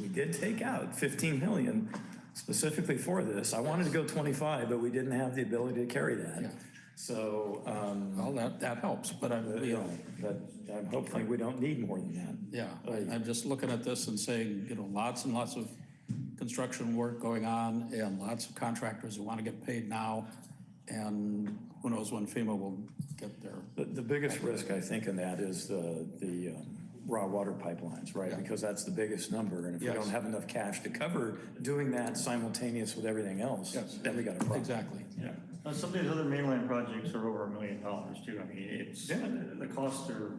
we did take out 15 million specifically for this. I wanted to go 25, but we didn't have the ability to carry Yeah. that. So, um, Well, that, that helps, but I'm, you know, but I'm hoping we don't need more than that. yeah, I'm just looking at this and saying, you know, lots and lots of construction work going on and lots of contractors who want to get paid now. And who knows when FEMA will get there. The, the biggest risk, I think, in that is the, the um, raw water pipelines, right? Because that's the biggest number, and if we Yes. don't have enough cash to cover doing that simultaneous with everything else, Yes. then we got a problem. Exactly. Yeah, Now, some of these other mainland projects are over a million dollars too. I mean, it's, Yeah. the costs are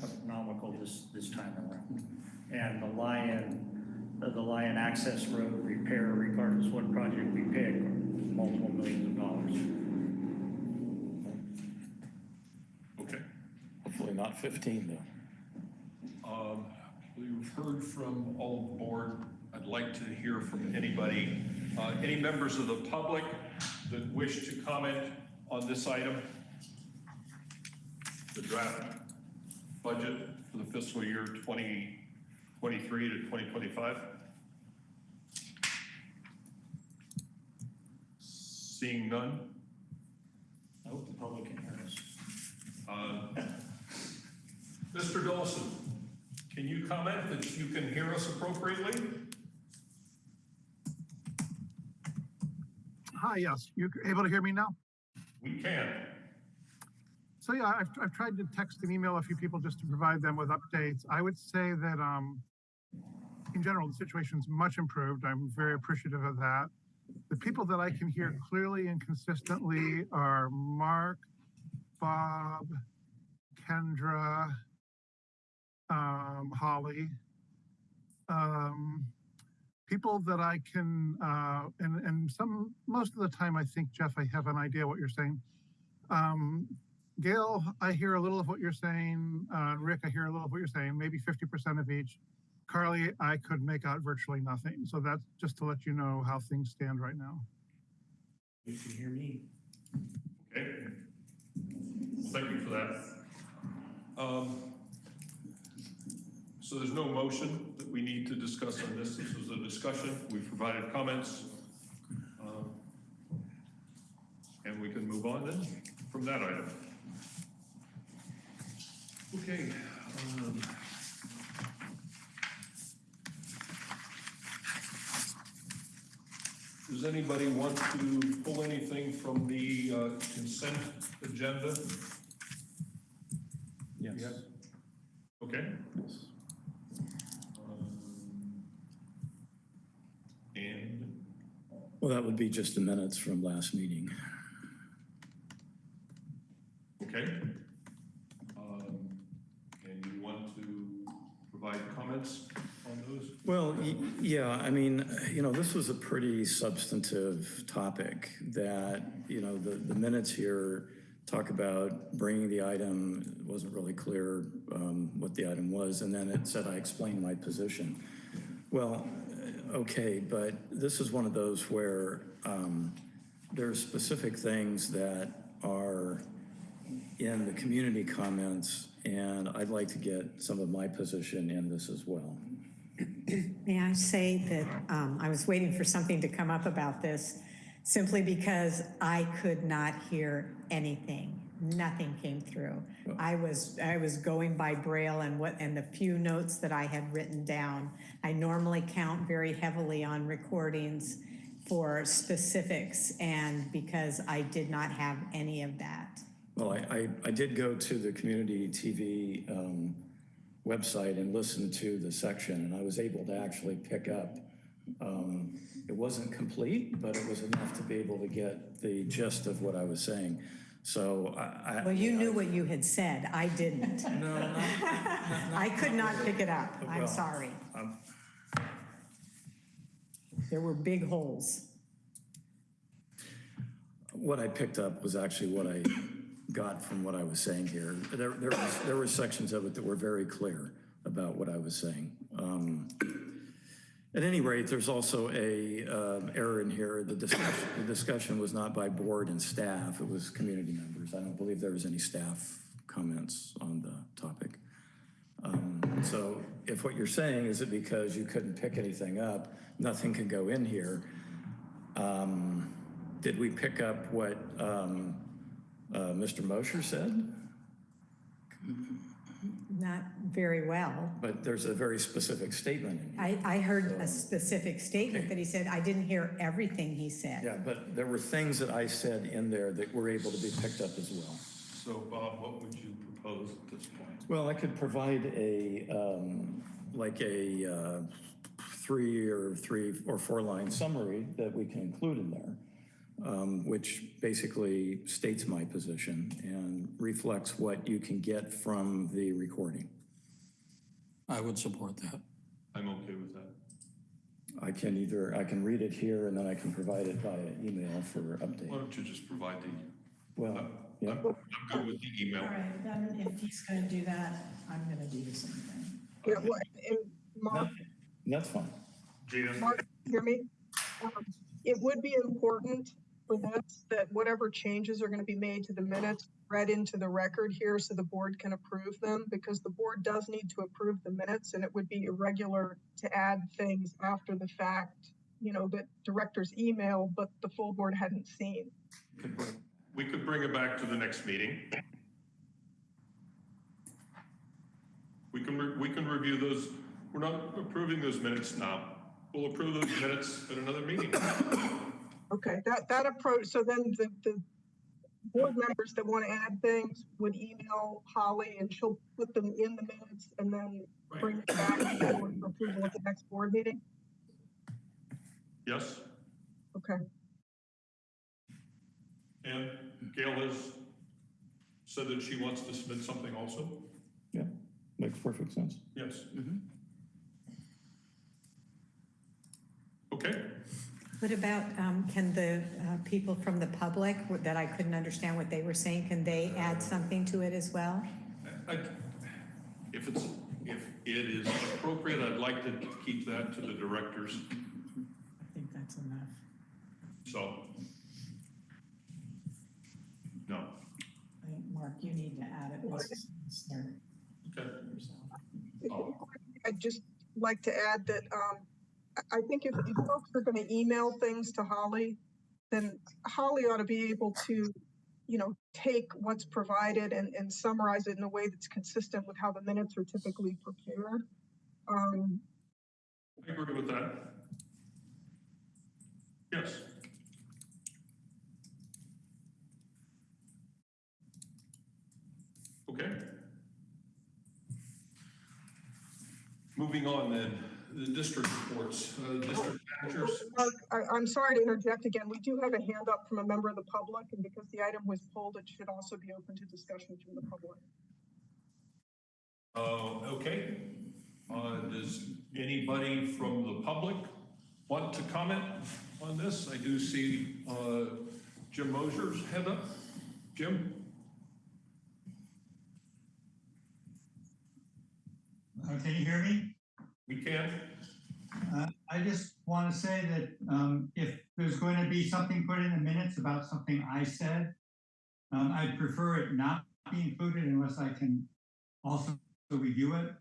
astronomical this, this time around. And the Lyon, the the Lyon Access Road repair, regardless what project we pick, are multiple millions of dollars. Okay. Hopefully not 15, though. Um, We've heard from all of the board. I'd like to hear from anybody, uh, any members of the public that wish to comment on this item? The draft budget for the fiscal year 2023 to 2025? Seeing none? I hope the public can hear us. Uh, Mr. Dawson, can you comment that you can hear us appropriately? Hi, yes. You able to hear me now? We can. So yeah, I've, I've tried to text and email a few people just to provide them with updates. I would say that, um, in general, the situation's much improved. I'm very appreciative of that. The people that I can hear clearly and consistently are Mark, Bob, Kendra, um, Holly. Um, people that I can, uh, and, and some, most of the time, I think, Jeff, I have an idea what you're saying. Um, Gail, I hear a little of what you're saying. Uh, Rick, I hear a little of what you're saying, maybe 50% of each. Carly, I could make out virtually nothing. So that's just to let you know how things stand right now. You can hear me. Okay. Thank you for that. Um, So there's no motion that we need to discuss on this. This was a discussion. We provided comments. Um, And we can move on then from that item. Okay. um, Does anybody want to pull anything from the uh, consent agenda? Yes. Okay. Um, And, Well, that would be just the minutes from last meeting. okay. Um, And you want to provide comments on those? Well, y- yeah, I mean, you know, this was a pretty substantive topic that, you know, the, the minutes here talk about bringing the item, it wasn't really clear um, what the item was, and then it said I explained my position. Well, okay, but this is one of those where um, are specific things that are in the community comments, and I'd like to get some of my position in this as well. May I say that um, I was waiting for something to come up about this simply because I could not hear anything. Nothing came through. I was, I was going by Braille and what, and the few notes that I had written down. I normally count very heavily on recordings for specifics and because I did not have any of that. Well, I, I, I did go to the community TV um, website and listen to the section, and I was able to actually pick up. um, It wasn't complete, but it was enough to be able to get the gist of what I was saying. So I. I- Well, you knew what you had said. I didn't. <laughs> No, not- I could not pick it up. I'm Well, sorry. There were big holes. What I picked up was actually what I got from what I was saying here. There, there was, there were sections of it that were very clear about what I was saying. Um, At any rate, there's also a um, error in here. The discussion, the discussion was not by board and staff, it was community members. I don't believe there was any staff comments on the topic. Um, So if what you're saying is that because you couldn't pick anything up, nothing could go in here, um, did we pick up what um, uh, Mr. Mosher said? Not very well. But there's a very specific statement in here. I, I heard a specific statement that he said, I didn't hear everything he said. Yeah, but there were things that I said in there that were able to be picked up as well. So Bob, what would you propose at this point? Well, I could provide a, um, like a uh, three or three or four line summary that we can include in there, um, which basically states my position and reflects what you can get from the recording. I would support that. I'm okay with that. I can either, I can read it here and then I can provide it via email for update. Why don't you just provide the, Well, yeah, I'm, I'm good with the email. All right, then if he's gonna do that, I'm gonna do the same thing. Yeah, what, and Mark, that's fine. Gina? Mark, hear me? Um, It would be important that whatever changes are gonna be made to the minutes, read into the record here so the board can approve them, because the board does need to approve the minutes, and it would be irregular to add things after the fact, you know, that directors email, but the full board hadn't seen. We could bring it back to the next meeting. We can, we can review those, we're not approving those minutes now. We'll approve those minutes at another meeting. Okay, that, that approach, so then the, the board members that want to add things would email Holly and she'll put them in the minutes and then bring it back to the for approval at the next board meeting? Yes? Okay, And Gail has said that she wants to submit something also? Yeah, makes perfect sense. Yes. Mm-hmm. Okay, What about, um, can the uh, people from the public that I couldn't understand what they were saying, can they add something to it as well? I, if it's, if it is appropriate, I'd like to keep that to the directors, I think that's enough. so. No, I think, Mark, you need to add it. It's- it's there okay. I'd just like to add that, um, I, think if, if folks are gonna email things to Holly, then Holly ought to be able to, you know, take what's provided and, and summarize it in a way that's consistent with how the minutes are typically prepared. Um, I agree with that. Yes. Okay. Moving on then, the district reports, uh, district managers. Mark, I, I'm sorry to interject again. We do have a hand up from a member of the public, and because the item was pulled, it should also be open to discussion from the public. Uh, okay. Uh, does anybody from the public want to comment on this? I do see, uh, Jim Mosier's head up. Jim? Uh, Can you hear me? We can? Uh, I just want to say that um, if there's going to be something put in the minutes about something I said, um, I'd prefer it not be included unless I can also review it.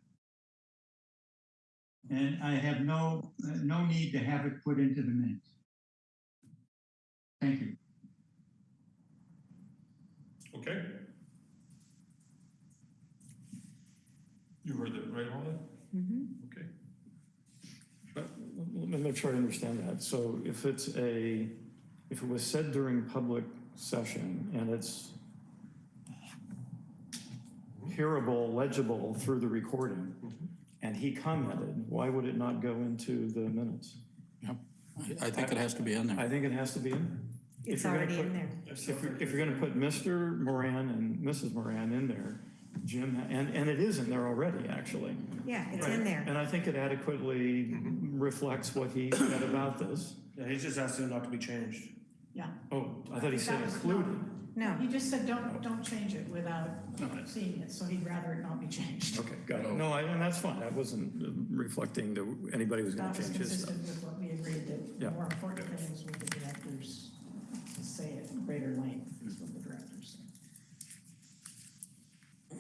And I have no, uh, no need to have it put into the minutes. Thank you. Okay. You heard that, right, Holly? Okay. But Let me make sure I understand that. So if it's a, if it was said during public session and it's hearable, legible through the recording, mm-hmm. and he commented, why would it not go into the minutes? Yep. I, I think it has to be in there. I think it has to be in there. It's you're gonna already in there. If if you're gonna put Mr. Moran and Mrs. Moran in there, Jim, and, and it is in there already, actually. Yeah, it's in there. And I think it adequately reflects what he said about this. Yeah, he's just asking it not to be changed. Yeah. Oh, I thought he said That was- included. No, He just said, don't, don't change it without seeing it, so he'd rather it not be changed. Okay, got it. No, I- and that's fine. I wasn't uh, reflecting that anybody was gonna That was change his stuff. consistent with what we agreed that Yeah. the more important thing is what the directors say at greater length is what the directors say.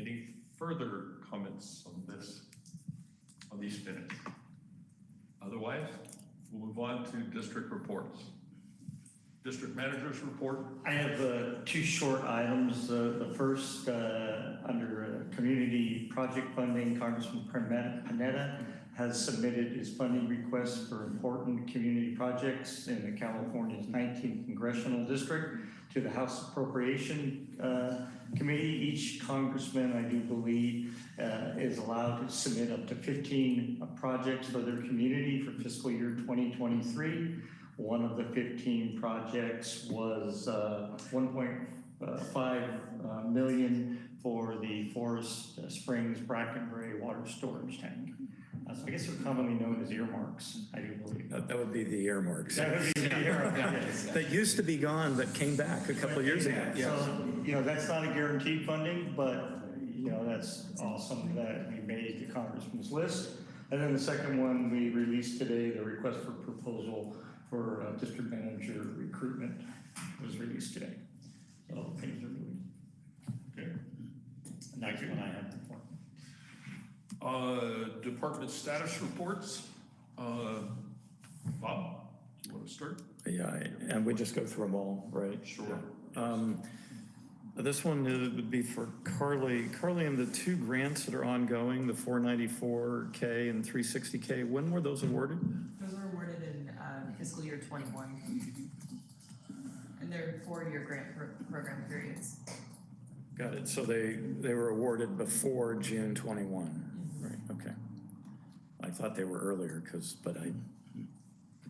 Any further comments on this, on these minutes? Otherwise, we'll move on to district reports. District managers report, I have uh, two short items. Uh, The first, uh, under uh, community project funding, Congressman Panetta has submitted his funding request for important community projects in the California's 19th congressional district to the House Appropriation uh, Committee. Each congressman, I do believe, uh, is allowed to submit up to 15 projects for their community for fiscal year 2023. One of the 15 projects was uh, 1.5 uh, for the Forest Springs Bracken Brae Water Storage Tank. Uh, So I guess they're commonly known as earmarks, I do believe. That that would be the earmarks. That would be the earmark, yes. That used to be gone, but came back a couple of years ago. So, you know, that's not a guaranteed funding, but, you know, that's awesome that we made the congressman's list. And then the second one, we released today, the request for proposal for uh, district manager recruitment was released today. So things are moving. Good. And that's what I have for. Uh, department status reports. Uh, Bob, do you want to start? Yeah, and we just go through them all, right? Sure. Um, This one uh, would be for Carly. Carly, and the two grants that are ongoing, the 494K and 360K, when were those awarded? Those were awarded in uh, fiscal year twenty-one. And they're four-year grant pro- program periods. Got it, so they, they were awarded before June 21, right, okay. I thought they were earlier, because, but I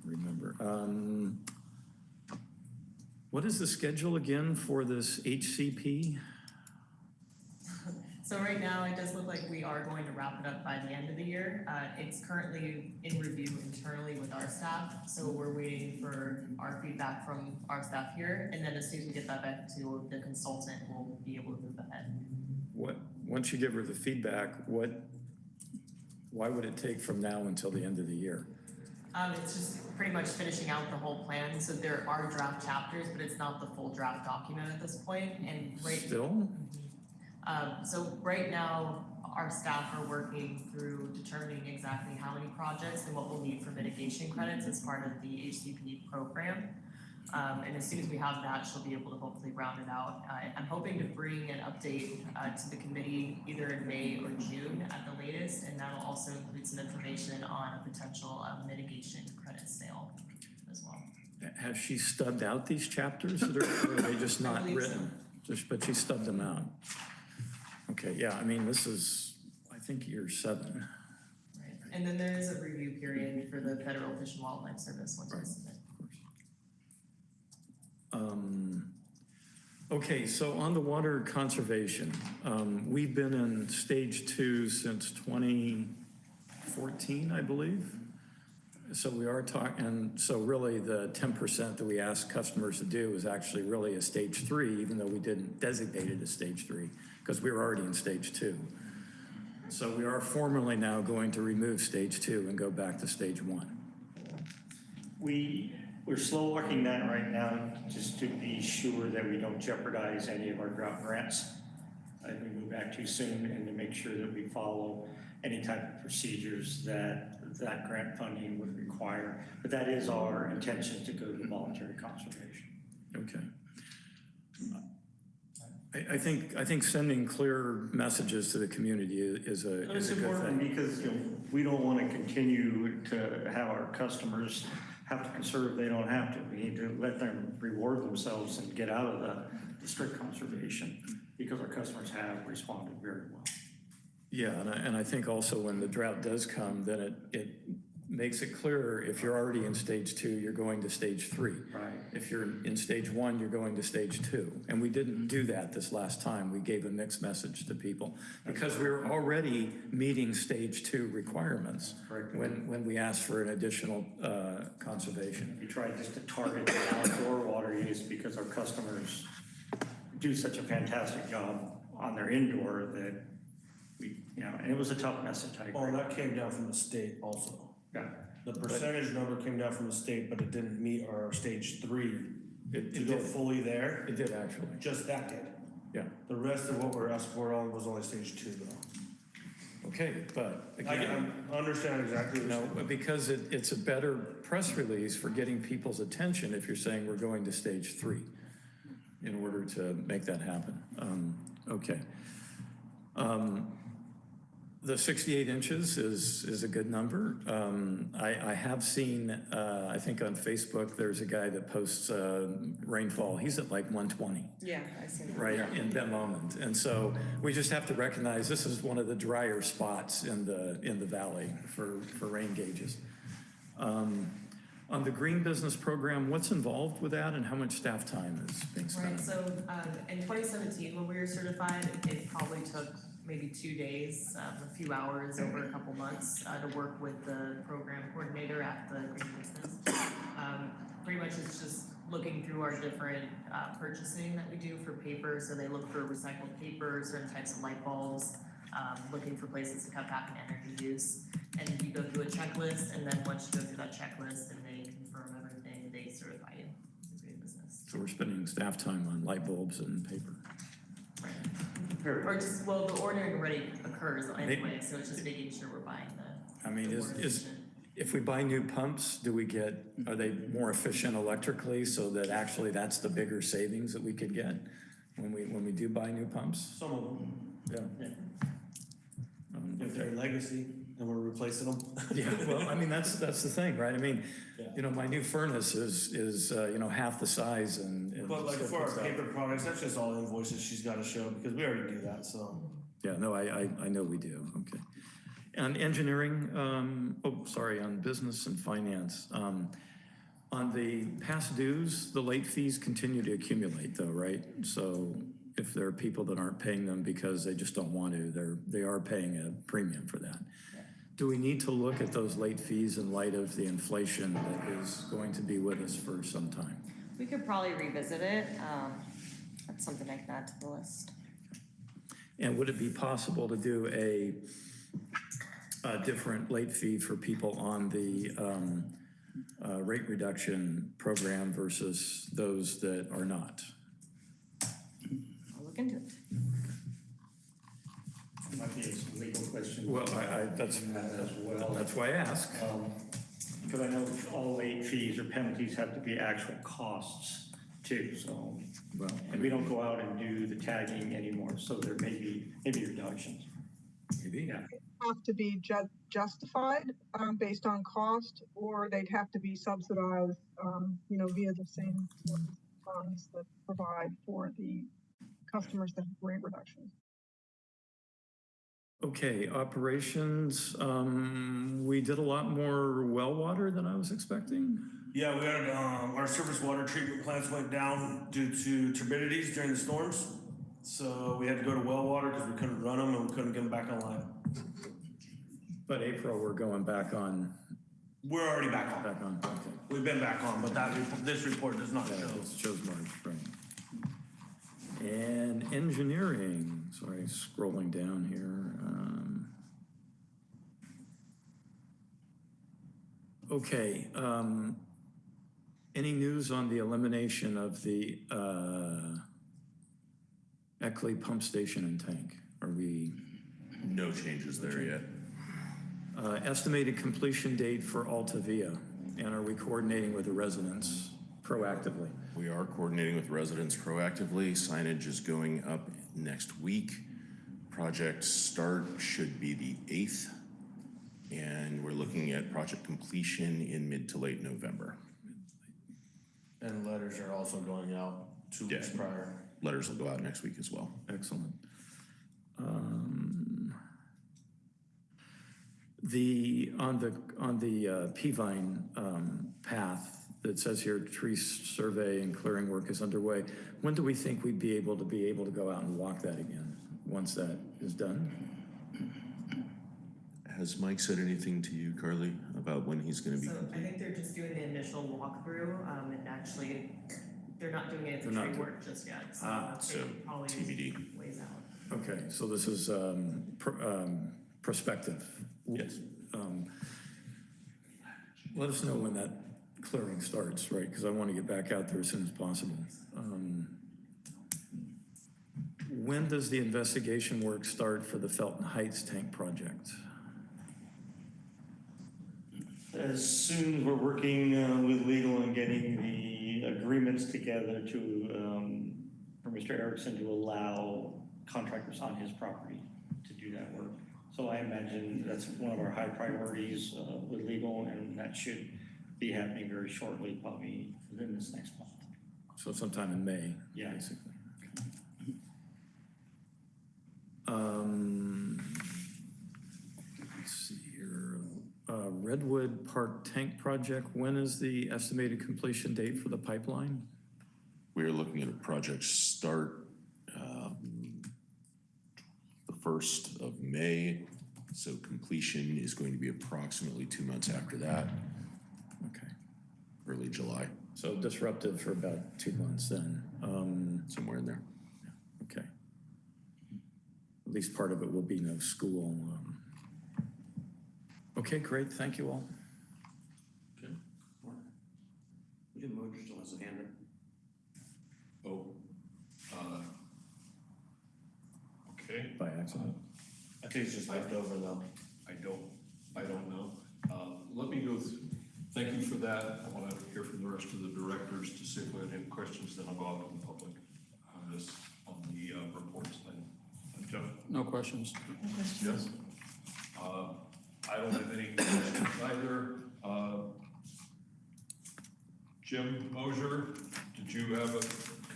remember. Um, What is the schedule again for this HCP? So right now, it does look like we are going to wrap it up by the end of the year. Uh, it's currently in review internally with our staff, so we're waiting for our feedback from our staff here. And then as soon as we get that back to the consultant, we'll be able to move ahead. What, once you give her the feedback, what, why would it take from now until the end of the year? Um, it's just pretty much finishing out the whole plan, so there are draft chapters, but it's not the full draft document at this point. and right. Still? Um, so right now, our staff are working through determining exactly how many projects and what we'll need for mitigation credits as part of the HCP program. Um, and as soon as we have that, she'll be able to hopefully round it out. Uh, I'm hoping to bring an update, uh, to the committee either in May or June at the latest, and that'll also include some information on a potential, uh, mitigation credit sale as well. Has she stubbed out these chapters, or are they just <laughs> not believe so. written? Just, but she stubbed them out? Okay, yeah, I mean, this is, I think, year seven. Right, and then there is a review period for the Federal Fish and Wildlife Service once submit. Um, Okay, so on the water conservation, um, we've been in stage two since 2014, I believe. So we are talking, and so really the 10% that we asked customers to do is actually really a stage three, even though we didn't designate it as stage three, because we were already in stage two. So we are formally now going to remove stage two and go back to stage one. We, we're slow walking that right now, just to be sure that we don't jeopardize any of our drought grants. If we move back too soon and to make sure that we follow any type of procedures that that grant funding would require. But that is our intention to go to voluntary conservation. Okay. I, I think, I think sending clear messages to the community is a, is it's a good important thing. because, you know, we don't want to continue to have our customers have to conserve, they don't have to. We need to let them reward themselves and get out of the, the strict conservation because our customers have responded very well. Yeah, and I, and I think also when the drought does come, then it, it makes it clearer, if you're already in stage two, you're going to stage three. Right. If you're in stage one, you're going to stage two. And we didn't do that this last time. We gave a mixed message to people because we were already meeting stage two requirements when, when we asked for an additional uh, conservation. We tried just to target the outdoor water use because our customers do such a fantastic job on their indoor that we, you know, and it was a tough message, I Well, agree. that came down from the state also. Yeah. The percentage number came down from the state, but it didn't meet our stage three. It- To it go did. fully there, It did actually, just that did. yeah. The rest of what we're asking for on was only stage two though. Okay, but I again. can understand exactly what you're No, saying. because it, it's a better press release for getting people's attention if you're saying we're going to stage three in order to make that happen. Um, okay. Um, the sixty-eight inches is, is a good number. Um, I, I have seen, uh, I think on Facebook, there's a guy that posts, uh, rainfall. He's at like one twenty Yeah, I see that. right, in that moment. And so we just have to recognize this is one of the drier spots in the, in the valley for, for rain gauges. Um, On the green business program, what's involved with that and how much staff time is being spent? Right, so, um, in twenty seventeen, when we were certified, it probably took maybe two days, um, a few hours over a couple months, uh, to work with the program coordinator at the Green Business. Um, pretty much it's just looking through our different, uh, purchasing that we do for paper, so they look for recycled paper, certain types of light bulbs, um, looking for places to cut back on energy use. And you go through a checklist, and then once you go through that checklist and they confirm everything, they certify you as green business. So we're spending staff time on light bulbs and paper. Or just, well, the ordering already occurs anyway, so it's just making sure we're buying the. I mean, the is, is, if we buy new pumps, do we get, are they more efficient electrically so that actually that's the bigger savings that we could get when we, when we do buy new pumps? Some of them, Yeah. Um, if they're legacy and we're replacing them. <laughs> Yeah, well, I mean, that's, that's the thing, right? I mean, Yeah. you know, my new furnace is, is, uh, you know, half the size and. And But like for our paper products, that's just all invoices she's gotta show because we already do that, so. Yeah, no, I, I, I know we do, okay. On engineering, um, oh, sorry, on business and finance, um, on the past dues, the late fees continue to accumulate though, right? So if there are people that aren't paying them because they just don't want to, they're, they are paying a premium for that. Do we need to look at those late fees in light of the inflation that is going to be with us for some time? We could probably revisit it. Um, that's something I can add to the list. And would it be possible to do a, a different late fee for people on the um, uh, rate reduction program versus those that are not? I'll look into it. Might be a legal question. Well, I, I, that's, As well. that's why I ask. Um, Because I know all late fees or penalties have to be actual costs too, so. Well, And we don't go out and do the tagging anymore, so there may be, maybe reductions. maybe. Yeah. Have to be ju- justified, um, based on cost, or they'd have to be subsidized, um, you know, via the same funds that provide for the customers that have rate reductions. Okay, operations, um, we did a lot more well water than I was expecting. Yeah, we had, um, our surface water treatment plants went down due to turbidities during the storms. So we had to go to well water because we couldn't run them and we couldn't get them back online. But April, we're going back on, We're already back on. back on, okay. We've been back on, but that, this report does not Yeah, show. it shows March, right. And engineering, sorry, scrolling down here. um, Okay, um, any news on the elimination of the uh, Eckley pump station and tank? Are we, No changes there yet. uh, estimated completion date for Altavia? And are we coordinating with the residents proactively? We are coordinating with residents proactively. Signage is going up next week. Project start should be the 8th. And we're looking at project completion in mid to late November. And letters are also going out two weeks prior. Letters will go out next week as well. Excellent. Um, The, on the, on the uh, Peavine um, path that says here, tree survey and clearing work is underway, when do we think we'd be able to be able to go out and walk that again, once that is done? Has Mike said anything to you, Carly, about when he's gonna be So I think they're just doing the initial walkthrough, um, and actually, they're not doing any of the They're not tree work just yet, so Ah, so probably TBD. ways out. Okay, so this is um, pr- um, prospective. Yes. Um, Let us know when that clearing starts, right? Because I want to get back out there as soon as possible. Um, When does the investigation work start for the Felton Heights tank project? As soon as we're working uh, with legal and getting the agreements together to, um, for Mr. Erickson to allow contractors on his property to do that work. So I imagine that's one of our high priorities uh, with legal, and that should be happening very shortly, probably within this next month. So sometime in May, Yeah. basically. Um, Let's see here. Uh, Redwood Park Tank Project, when is the estimated completion date for the pipeline? We are looking at a project start um, the first of May, so completion is going to be approximately two months after that, Okay, early July, so disruptive for about two months then. Um, somewhere in there. Okay. At least part of it will be no school. um. Okay, great, thank you all. Jim Moser still has a hand up. Oh, uh, okay. By accident. I think it's just left over though. I don't, I don't know. Um, Let me go through, thank you for that. I want to hear from the rest of the directors to see if we have any questions, then I'll go out in the public on this, on the uh, reports then. Uh, Jeff? No questions. Yes. Uh, I don't have any questions either. Uh, Jim Mosier, did you have a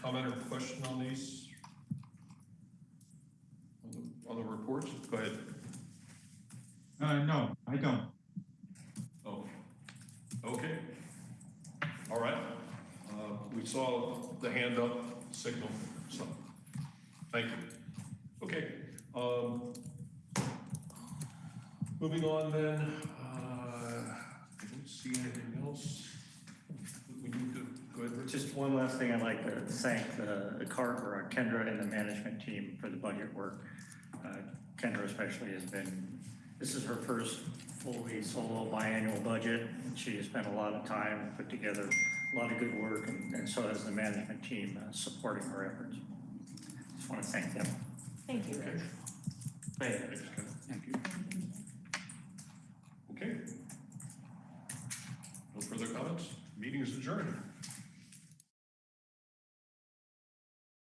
comment or question on these? On the- On the reports? Go ahead. Uh, no, I don't. Okay. All right. Uh, We saw the hand up signal, so, thank you. Okay. um, Moving on then, uh, I don't see anything else. We need to, go ahead, Just one last thing, I'd like to thank uh, the Car, or Kendra and the management team for the budget work. Uh, Kendra especially has been, this is her first fully solo biannual budget. She has spent a lot of time, put together a lot of good work, and, and so has the management team uh, supporting her efforts. Just want to thank them. Thank you, Okay. Thank you, Thank you. Okay. No further comments? Meeting is adjourned.